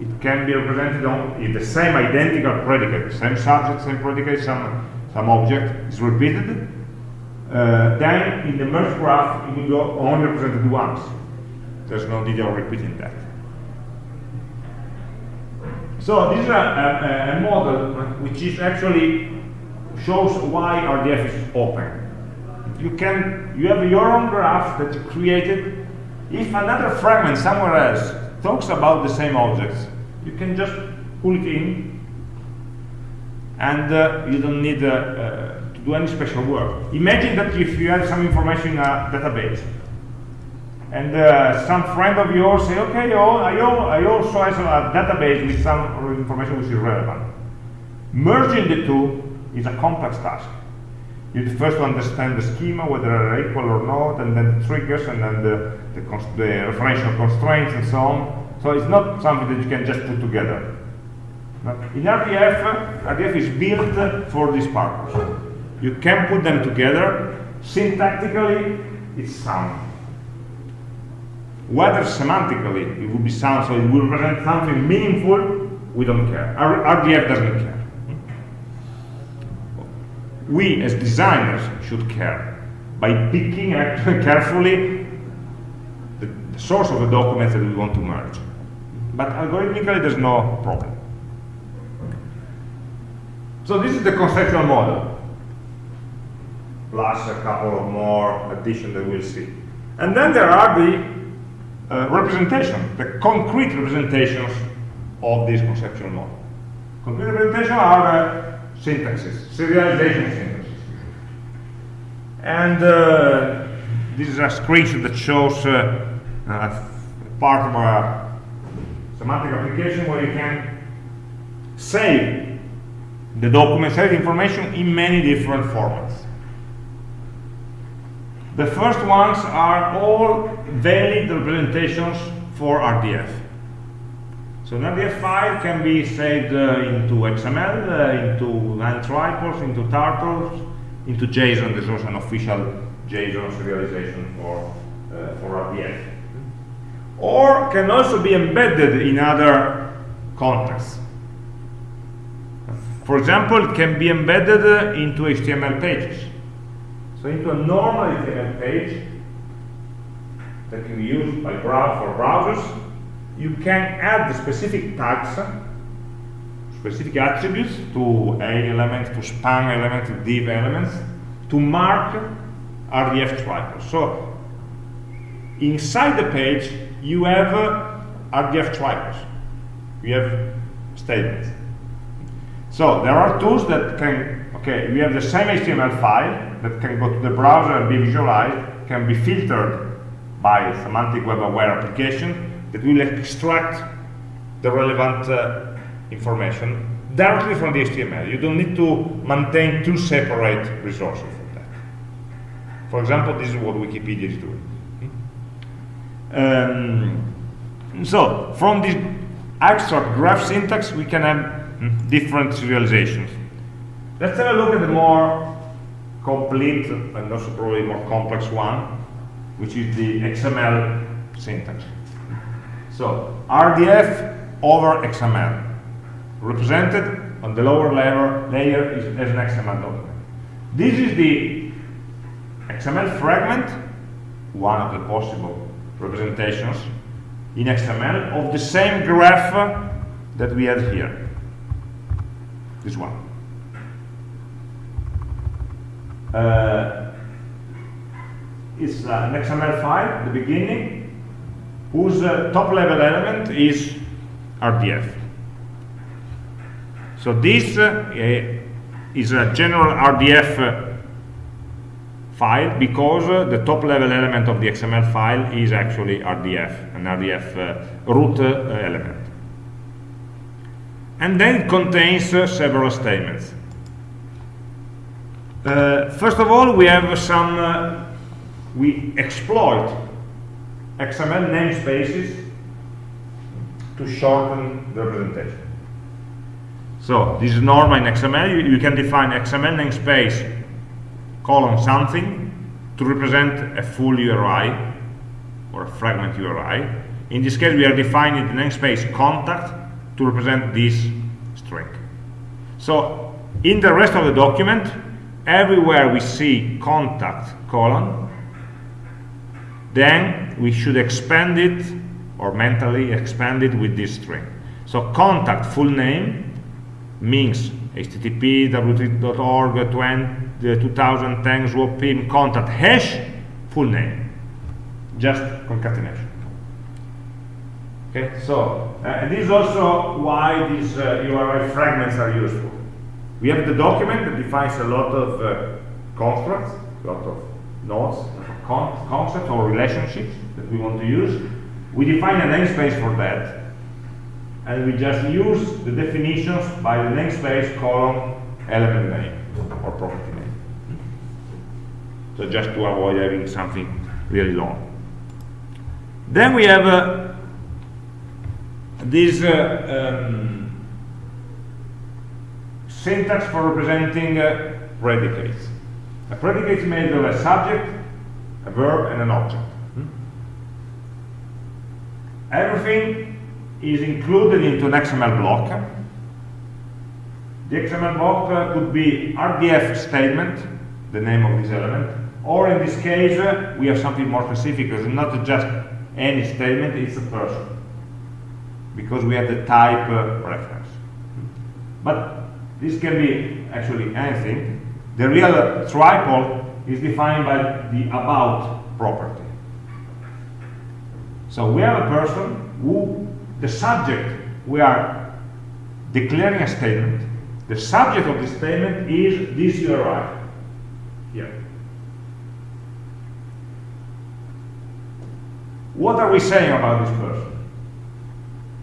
it can be represented on the same identical predicate, same subject, same predicate, some, some object is repeated, uh, then in the merge graph it will be only represented once. There's no need of repeating that. So this is a, a, a model which is actually shows why RDF is open. You can you have your own graph that you created if another fragment somewhere else talks about the same objects, you can just pull it in and uh, you don't need uh, uh, to do any special work. Imagine that if you have some information in a database and uh, some friend of yours say, okay, I, I also have a database with some information which is relevant. Merging the two is a complex task. You first understand the schema, whether they're equal or not, and then the triggers, and then the, the, the referential constraints, and so on. So it's not something that you can just put together. But In RDF, RDF is built for this purpose. You can put them together. Syntactically, it's sound. Whether semantically it would be sound, so it will represent something meaningful, we don't care. RDF doesn't care. We, as designers, should care by picking carefully the, the source of the documents that we want to merge. But algorithmically, there's no problem. So this is the conceptual model, plus a couple of more additions that we'll see. And then there are the uh, representation, the concrete representations of this conceptual model. Concrete representations are uh, syntaxes, serialization syntaxes. And uh, this is a screenshot that shows uh, part of a semantic application where you can save the document save information in many different formats. The first ones are all valid representations for RDF. So an RDF file can be saved uh, into XML, uh, into line triples, into turtles, into JSON. There's also an official JSON serialization for, uh, for RDF. Or can also be embedded in other contexts. For example, it can be embedded uh, into HTML pages. So into a normal HTML page that can be used by brow for browsers, you can add the specific tags, specific attributes to A element, to span elements, to div elements, to mark RDF triples. So inside the page, you have uh, RDF triples. You have statements. So there are tools that can, okay, we have the same HTML file that can go to the browser and be visualized, can be filtered by a semantic web aware application that will extract the relevant uh, information directly from the HTML. You don't need to maintain two separate resources for that. For example, this is what Wikipedia is doing. Um, so, from this abstract graph syntax, we can have hmm, different serializations. Let's have a look at the more complete and also probably more complex one, which is the XML syntax. So RDF over XML, represented on the lower layer, layer is, as an XML document. This is the XML fragment, one of the possible representations in XML of the same graph that we have here. This one. Uh, it's an XML file, the beginning, whose uh, top level element is RDF. So this uh, is a general RDF uh, file because uh, the top level element of the XML file is actually RDF, an RDF root element. And then it contains several statements. Uh, first of all, we have some, uh, we exploit XML namespaces to shorten the representation. So this is normal in XML. You, you, can define XML namespace colon something to represent a full URI or a fragment URI. In this case, we are defining the namespace contact to represent this string. So in the rest of the document, everywhere we see contact colon, then we should expand it or mentally expand it with this string. So contact full name means http www.org 2010 swap contact hash full name just concatenation Okay, so uh, this is also why these uh, URI fragments are useful. We have the document that defines a lot of uh, constructs, a lot of nodes, con concepts or relationships that we want to use. We define a namespace for that, and we just use the definitions by the namespace colon element name or property name. So just to avoid having something really long. Then we have uh, this uh, um, syntax for representing uh, predicates. A predicate is made of a subject, a verb, and an object. Hmm? Everything is included into an XML block. The XML block uh, could be RDF statement, the name of this element, or in this case, uh, we have something more specific, it's not just any statement, it's a person because we have the type uh, reference. But this can be actually anything. The real triple is defined by the about property. So we have a person who, the subject, we are declaring a statement. The subject of the statement is this URI here. What are we saying about this person?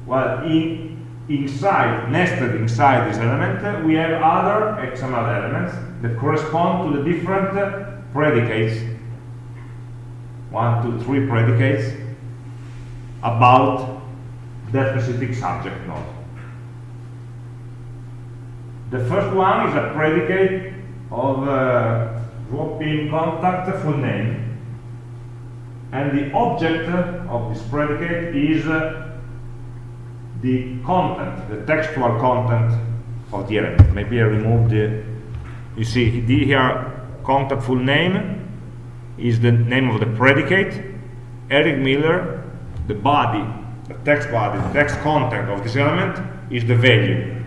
Well, in, inside, nested inside this element, we have other XML elements that correspond to the different predicates, one, two, three predicates, about that specific subject node. The first one is a predicate of uh, drop-in contact full name, and the object of this predicate is uh, the content, the textual content of the element. Maybe I remove the, you see here, contact full name is the name of the predicate. Eric Miller, the body, the text body, the text content of this element is the value,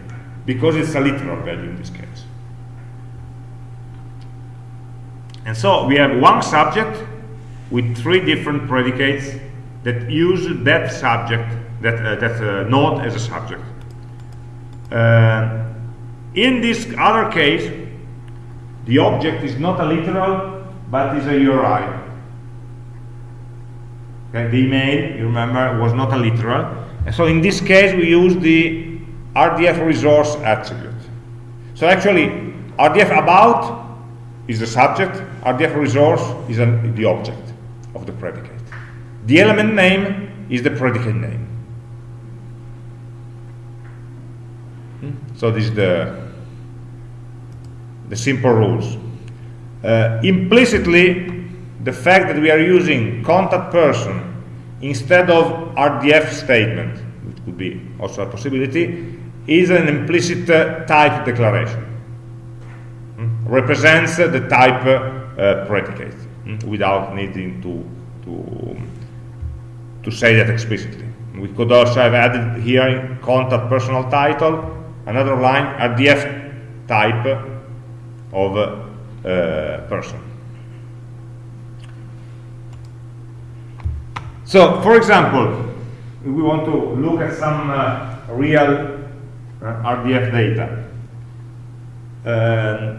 because it's a literal value in this case. And so we have one subject with three different predicates that use that subject that, uh, that uh, node as a subject. Uh, in this other case, the object is not a literal, but is a URI. Okay, the email, you remember, was not a literal. And so in this case, we use the RDF resource attribute. So actually, RDF about is the subject, RDF resource is an, the object of the predicate. The element name is the predicate name. So this is the, the simple rules. Uh, implicitly, the fact that we are using contact person instead of RDF statement, which could be also a possibility, is an implicit uh, type declaration. Mm? Represents the type uh, predicate mm? without needing to, to, to say that explicitly. We could also have added here contact personal title another line RDF type of uh, person. So, for example, we want to look at some uh, real uh, RDF data. Uh,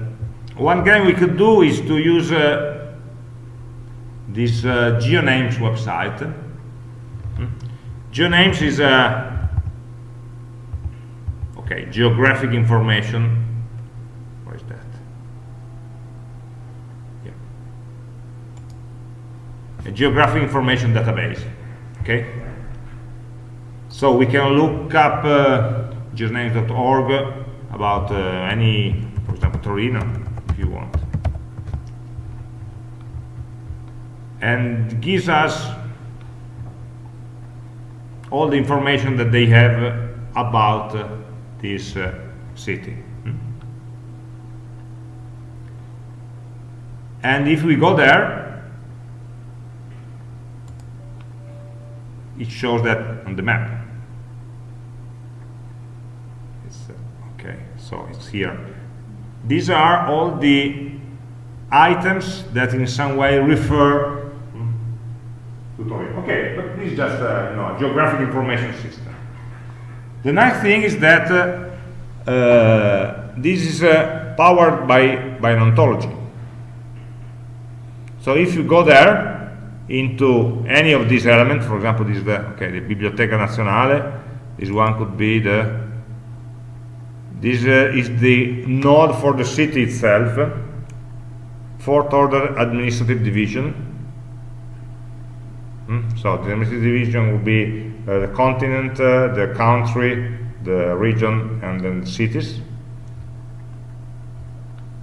one game we could do is to use uh, this uh, GeoNames website. Hmm? GeoNames is a Okay, geographic information. Where is that? Yeah. A geographic information database. Okay. So we can look up uh, about uh, any, for example, Torino, if you want. And gives us all the information that they have about uh, this uh, city. Hmm? And if we go there, it shows that on the map. It's, uh, okay, so it's here. These are all the items that in some way refer to Torino. Okay, but this is just uh, you know, a geographic information system. The nice thing is that uh, uh, this is uh, powered by, by an ontology. So if you go there into any of these elements, for example, this is the, okay, the Biblioteca Nazionale, this one could be the, this uh, is the node for the city itself, fourth order administrative division. Hmm? So the administrative division would be the continent, uh, the country, the region, and then the cities.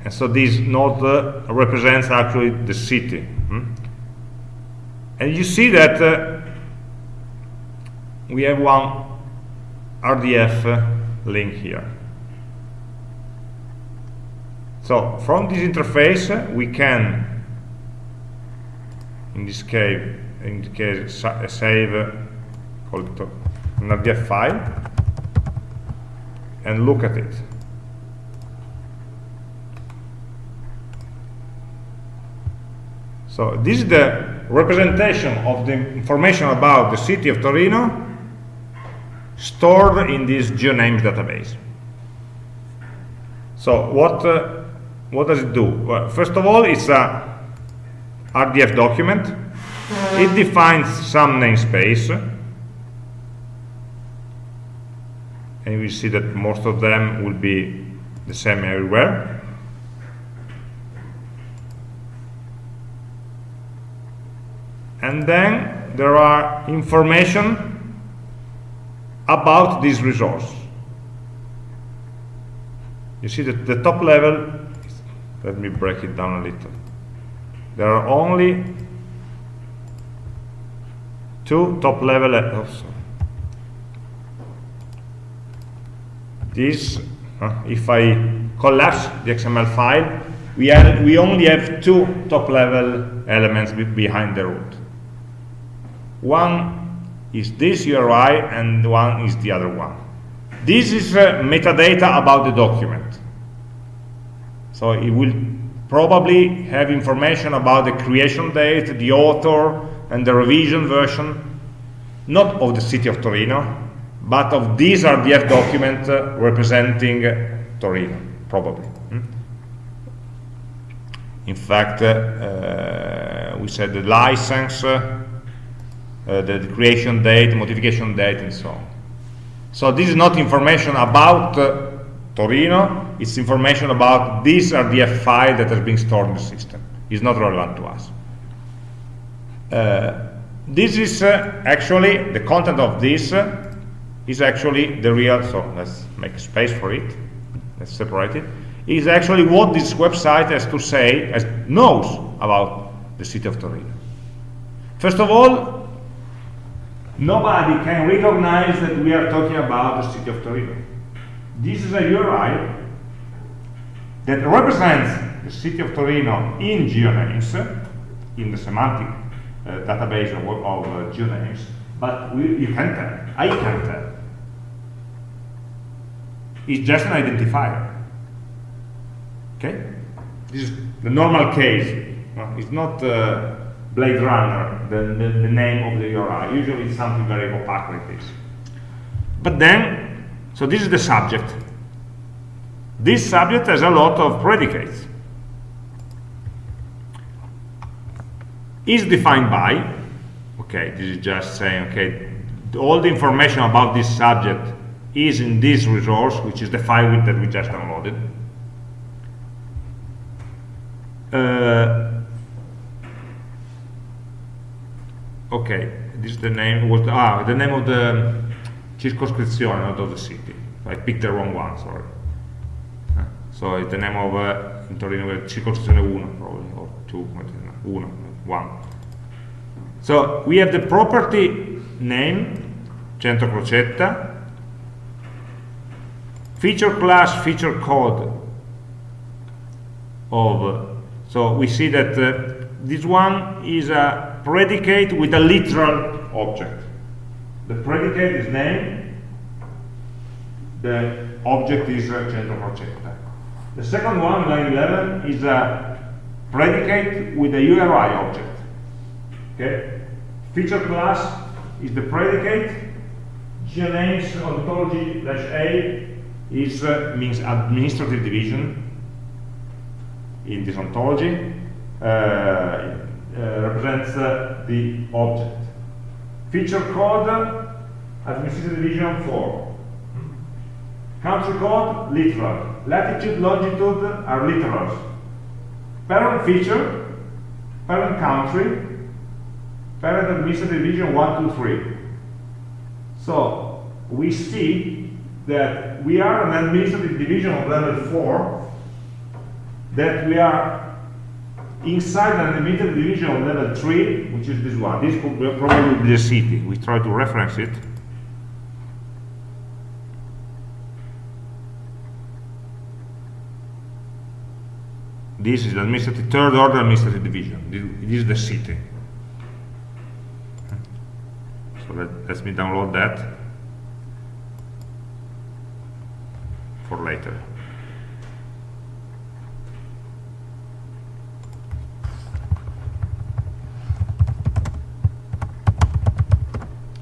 And so this node uh, represents actually the city. Hmm? And you see that uh, we have one RDF uh, link here. So from this interface, uh, we can, in this case, in this case, sa save uh, call it an RDF file and look at it. So this is the representation of the information about the city of Torino stored in this geonames database. So what uh, what does it do? Well, first of all, it's a RDF document. It defines some namespace. And we see that most of them will be the same everywhere. and then there are information about this resource. You see that the top level, let me break it down a little. There are only two top level, oh, this, uh, if I collapse the XML file, we, we only have two top level elements behind the root. One is this URI and one is the other one. This is uh, metadata about the document. So it will probably have information about the creation date, the author, and the revision version, not of the city of Torino, but of this RDF document uh, representing Torino, probably. Hmm? In fact, uh, uh we said the license the, creation date, modification date, and so on. So this is not information about uh, Torino, it's information about this RDF file that has been stored in the system. It's not relevant to us. Uh, this is uh, actually, the content of this is actually the real, so let's make space for it, let's separate it, is actually what this website has to say, has, knows about the city of Torino. First of all, nobody can recognize that we are talking about the city of Torino. This is a URI that represents the city of Torino in geonames, in the semantic uh, database of, of uh, geonames, but we, you can't tell. I can't tell. It's just an identifier. Okay? This is the normal case. It's not uh, Blade Runner, the, the, the, name of the URI. Usually it's something very opaque like this. But then, so this is the subject. This subject has a lot of predicates. Is defined by, okay, this is just saying, okay, all the information about this subject is in this resource, which is the file that we just downloaded. Uh, okay this is the name was the, ah the name of the circoscrizione not of the city. I picked the wrong one sorry. Uh, so it's the name of uh, in Torino circoscrizione 1 probably or 2 1 1 so we have the property name Centro Crocetta feature class feature code of so we see that uh, this one is a predicate with a literal object. The predicate is name, the object is centro crocetta. The second one, line 11, is a predicate with a URI object. Okay? Feature class is the predicate. GNames ontology dash A is uh, means administrative division in this ontology. Uh, uh, represents uh, the object. Feature code, administrative division 4. Country code, literal. Latitude, longitude are literals. Parent feature, parent country, parent administrative division 1, 2, 3. So we see that we are an administrative division of level 4, that we are inside an administrative division of level 3, which is this one. This could probably be the city. We try to reference it. This is the administrative third order administrative division. This is the city. So let, let me download that for later.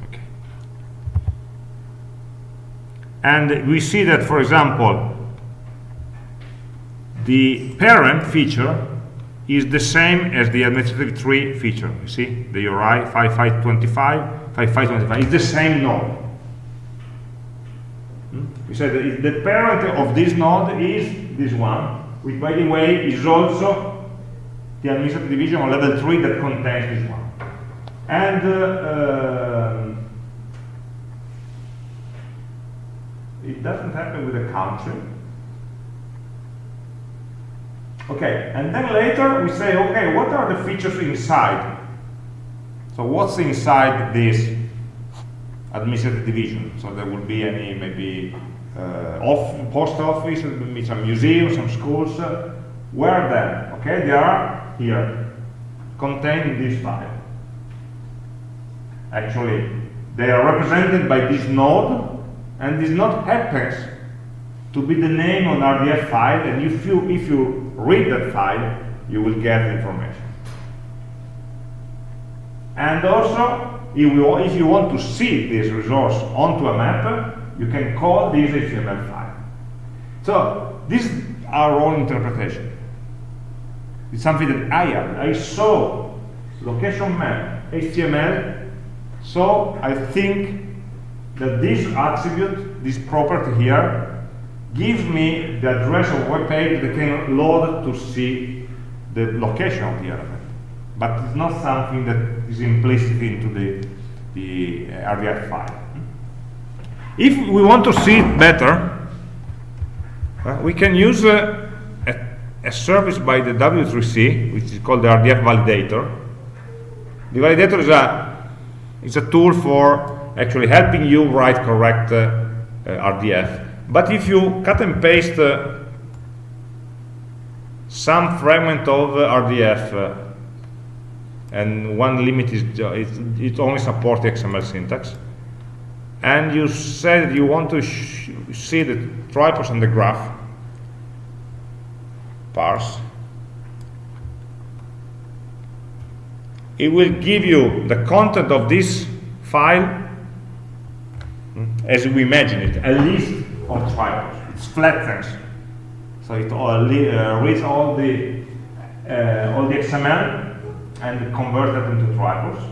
Okay. And we see that, for example, the parent feature is the same as the administrative tree feature. You see, the URI 5525 5525 is the same node. Hmm? We said that the parent of this node is this one, which by the way is also the administrative division on level 3 that contains this one. And uh, um, it doesn't happen with the country. Okay, and then later we say, okay, what are the features inside? So what's inside this administrative division? So there will be any maybe uh, off, post office, maybe some museums, some schools. Where then? Okay, they are here, contained in this file. Actually, they are represented by this node, and this node happens to be the name on RDF file, and if you if you read that file, you will get information. And also, if, we, if you want to see this resource onto a map, you can call this HTML file. So, this is our own interpretation. It's something that I have. I saw location map HTML, so I think that this attribute, this property here, gives me the address of web page that can load to see the location of the element but it's not something that is implicit into the, the uh, RDF file. If we want to see it better, uh, we can use uh, a, a, service by the W3C, which is called the RDF validator. The validator is a, is a tool for actually helping you write correct uh, uh, RDF. But if you cut and paste uh, some fragment of RDF and one limit is it, it only supports XML syntax. And you said you want to see the triples on the graph, parse. It will give you the content of this file hmm, as we imagine it, at least on triples. It's flattens, so it all, uh, reads all the uh, all the XML and convert that into triples.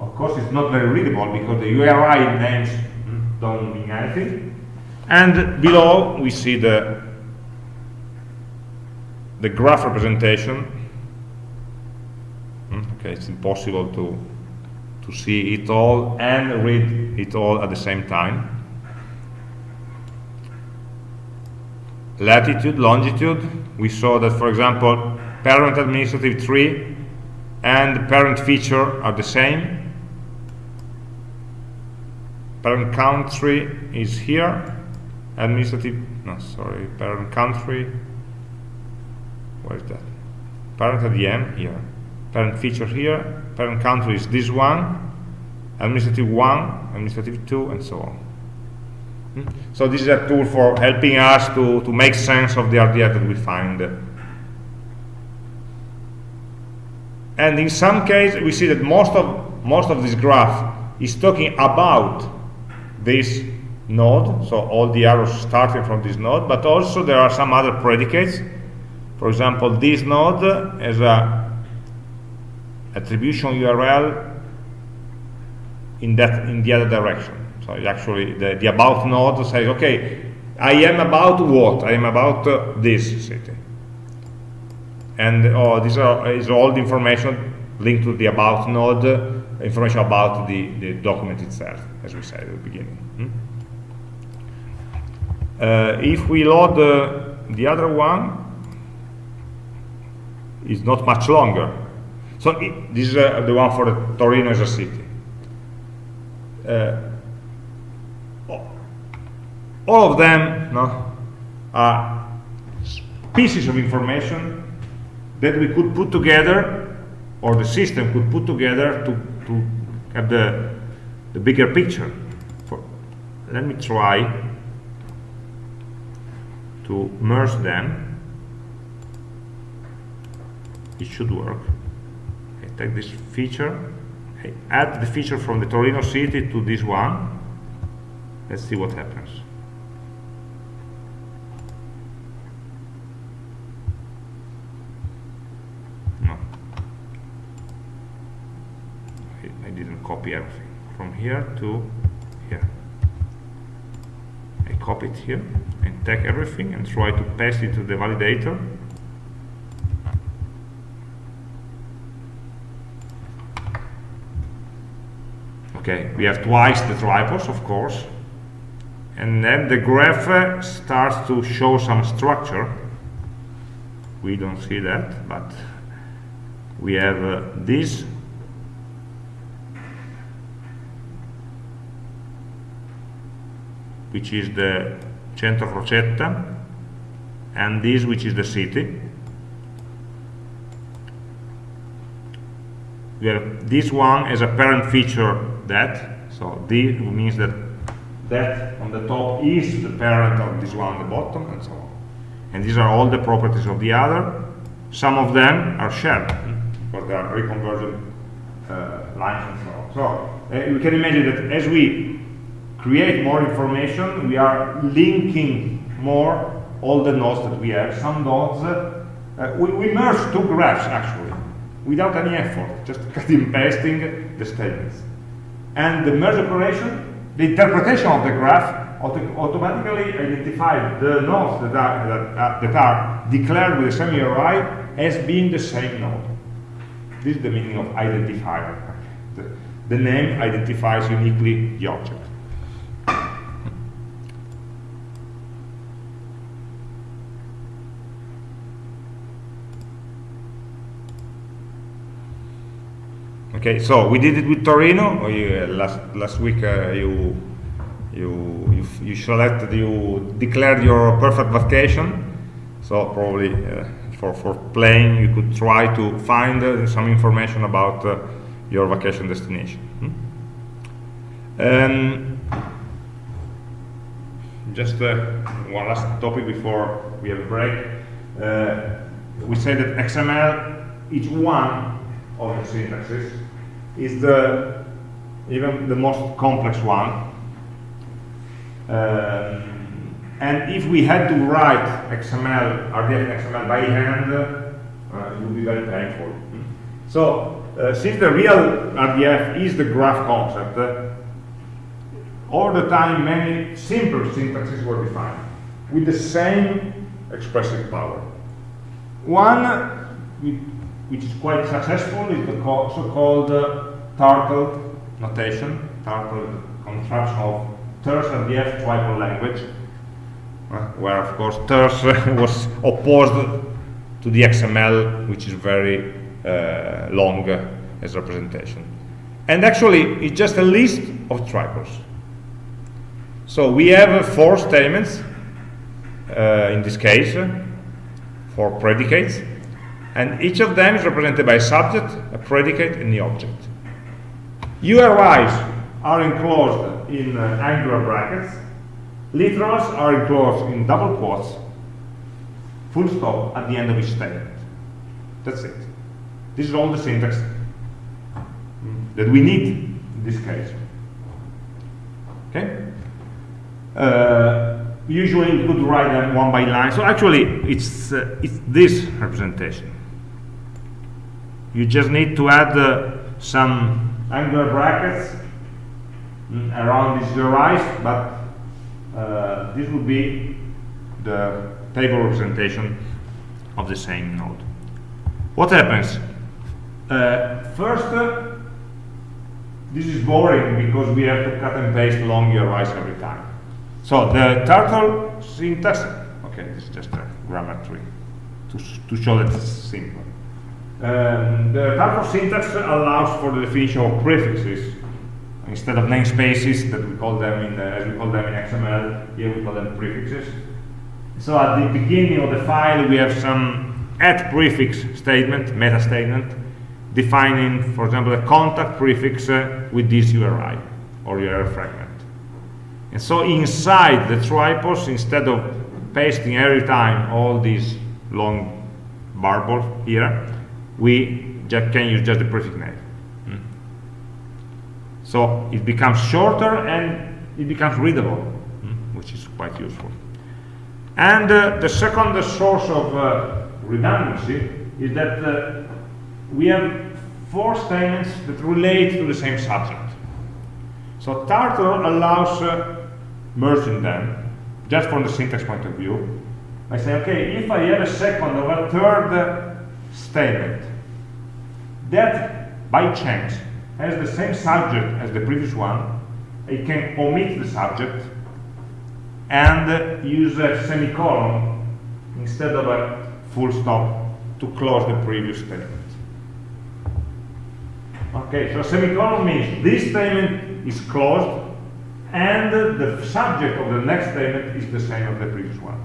Of course, it's not very readable because the URI names don't mean anything. And below, we see the, the graph representation. Hmm, okay, it's impossible to, to see it all and read it all at the same time. Latitude, longitude, we saw that, for example, parent administrative tree and parent feature are the same. Parent country is here. Administrative, no, sorry, parent country. Where is that? Parent at the end here. Parent feature here. Parent country is this one. Administrative one, administrative two, and so on. Hmm? So this is a tool for helping us to, to make sense of the RDF that we find and in some cases, we see that most of, most of this graph is talking about this node, so all the arrows starting from this node, but also there are some other predicates. For example, this node has a attribution URL in that in the other direction. So actually, the, the about node says, okay, I am about what? I am about uh, this city. And oh, these are is all the information linked to the about node, uh, information about the, the document itself, as we said at the beginning. Hmm? Uh, if we load uh, the other one, it's not much longer. So it, this is uh, the one for the Torino as a city. Uh, all of them no, are pieces of information that we could put together or the system could put together to, to have the, the bigger picture. For, let me try to merge them. It should work. I take this feature, I add the feature from the Torino city to this one. Let's see what happens. Copy everything from here to here. I copy it here and take everything and try to paste it to the validator. Okay, we have twice the triples, of course, and then the graph uh, starts to show some structure. We don't see that, but we have uh, this which is the Centro Crocetta, and this, which is the city. We have this one as a parent feature that, so this means that that on the top is the parent of this one on the bottom, and so on. And these are all the properties of the other. Some of them are shared, because they are reconvergent uh, lines and so on. So uh, we can imagine that as we create more information, we are linking more all the nodes that we have. Some nodes, uh, uh, we, we merge two graphs actually, without any effort, just cutting pasting the statements. And the merge operation, the interpretation of the graph auto automatically identifies the nodes that are, that, uh, that are declared with the same URI as being the same node. This is the meaning of identifier. The, the name identifies uniquely the object. Okay, so we did it with Torino. You, uh, last last week uh, you, you you you selected you declared your perfect vacation. So probably uh, for for playing you could try to find uh, some information about uh, your vacation destination. Hmm? Um, just uh, one last topic before we have a break. we say that XML is one of the syntaxes is the even the most complex one. Um, and if we had to write XML, RDF XML by hand, uh, it would be very painful. So, uh, since the real RDF is the graph concept, uh, all the time many simple syntaxes were defined with the same expressive power. One, which is quite successful, is the so-called uh, turtle notation, turtle contraction of terse RDF triple language, uh, where of course terse was opposed to the XML, which is very uh, long as representation. And actually, it's just a list of triples. So we have four statements, uh, in this case, for predicates, and each of them is represented by a subject, a predicate, and the object. URIs are enclosed in uh, angular brackets, literals are enclosed in double quotes, full stop at the end of each statement. That's it. This is all the syntax that we need in this case. Okay? Uh, usually we could write them one by line. So actually, it's, uh, it's this representation. You just need to add uh, some angular brackets mm, around these URIs, but uh, this would be the table representation of the same node. What happens? Uh, first, uh, this is boring because we have to cut and paste long URIs every time. So the turtle syntax, okay, this is just a grammar tree to, to show that it's simple. Um, the turtle syntax allows for the definition of prefixes instead of namespaces that we call them in, uh, as we call them in XML, here we call them prefixes. So at the beginning of the file we have some at prefix statement, meta statement, defining, for example, a contact prefix uh, with this URI or URL fragment. And so inside the triples, instead of pasting every time all these long barbels here, we just can use just the prefix name. Mm. So it becomes shorter and it becomes readable, mm, which is quite useful. And uh, the second source of uh, redundancy is that uh, we have four statements that relate to the same subject. So Turtle allows uh, merging them, just from the syntax point of view. I say, okay, if I have a second or a third statement that by chance has the same subject as the previous one, I can omit the subject and use a semicolon instead of a full stop to close the previous statement. Okay, so semicolon means this statement is closed and the subject of the next statement is the same as the previous one.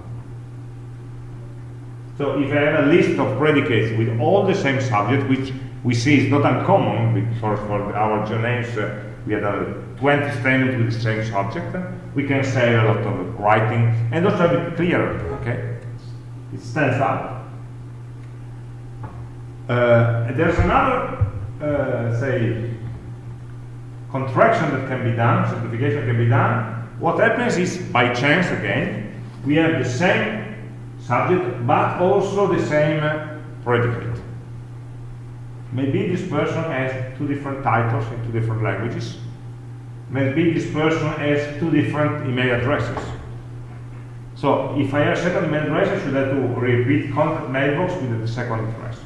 So if I have a list of predicates with all the same subject, which we see is not uncommon, for our names uh, we had uh, 20 statements with the same subject, we can save a lot of writing and also a bit clearer, okay? It stands out. Uh, there's another uh, say, contraction that can be done, simplification can be done, what happens is, by chance again, we have the same subject, but also the same predicate. Maybe this person has two different titles in two different languages. Maybe this person has two different email addresses. So if I have a second email address, I should have to repeat contact mailbox with the second address.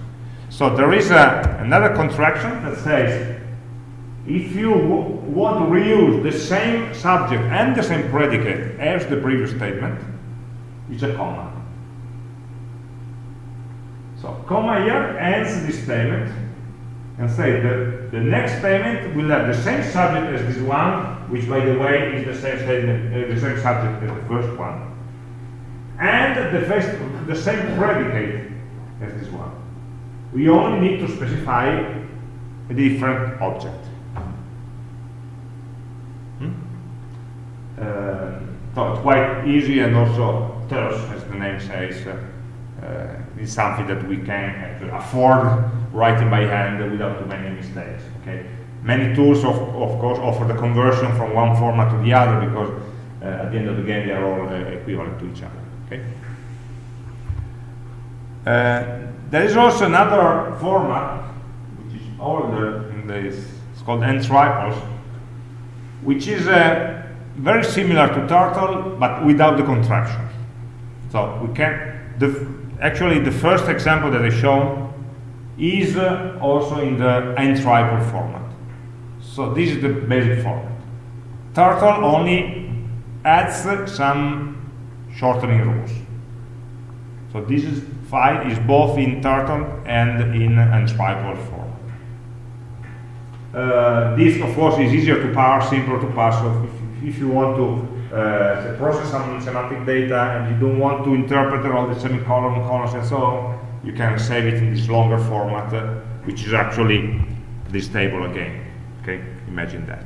So there is a, another contraction that says if you want to reuse the same subject and the same predicate as the previous statement, it's a comma. So comma here ends this statement and say that the next statement will have the same subject as this one, which by the way is the same uh, the same subject as the first one, and the, first, the same predicate as this one we only need to specify a different object. Hmm? Uh, so it's quite easy and also terse, as the name says. Uh, it's something that we can afford writing by hand without too many mistakes. Okay. Many tools, of, of course, offer the conversion from one format to the other because uh, at the end of the game they are all uh, equivalent to each other. Okay. Uh, there is also another format, which is older in this, it's called ntriples, which is uh, very similar to Turtle, but without the contraction. So we can, the, actually the first example that I shown is uh, also in the ntriple format. So this is the basic format. Turtle only adds some shortening rules. So this is file is both in Turtle and in ntriple form. Uh, this, of course, is easier to parse, simpler to parse. So if, if you want to uh, process some semantic data and you don't want to interpret all the semicolon, colons, and so on, you can save it in this longer format, uh, which is actually this table again. Okay, imagine that.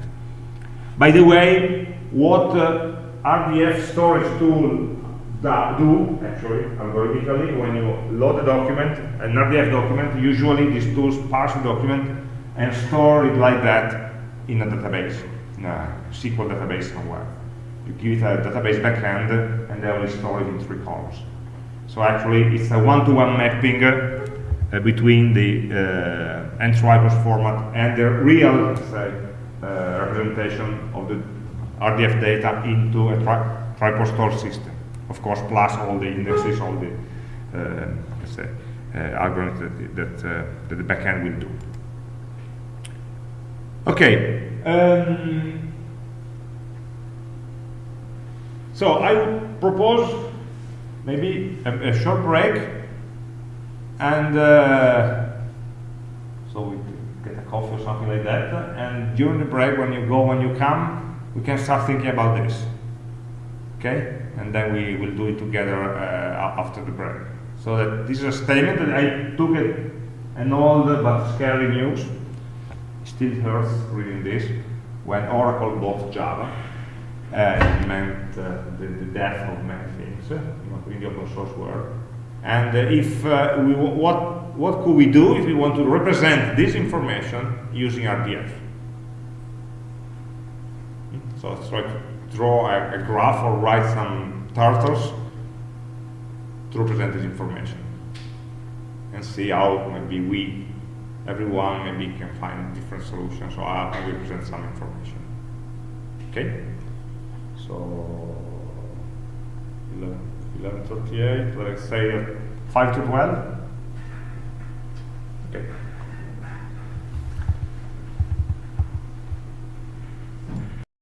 By the way, what uh, RDF storage tool do, actually, algorithmically, when you load a document, an RDF document, usually these tools parse the document and store it like that in a database, in a SQL database somewhere. You give it a database backend, and they will store it in three columns. So actually, it's a one-to-one mapping uh, between the uh, N-Triples format and the real, say, uh, representation of the RDF data into a tri Tripos store system. Of course, plus all the indexes, all the, uh, let's say, uh, algorithms that, that, uh, that the backend will do. Okay. Um, so I would propose maybe a, a short break and uh, so we get a coffee or something like that. And during the break when you go when you come we can start thinking about this. Okay? And then we will do it together uh, after the break. So that this is a statement that I took it an old but scary news still hurts reading this. When Oracle bought Java it meant uh, the, the, death of many things uh, in the open source world. And uh, if uh, we what what could we do if we want to represent this information using RDF? So let's try to draw a, a graph or write some turtles to represent this information and see how maybe we, everyone, maybe can find different solutions. So how I will present some information. Okay. So 1138, let's say uh, 5 to 12. Okay.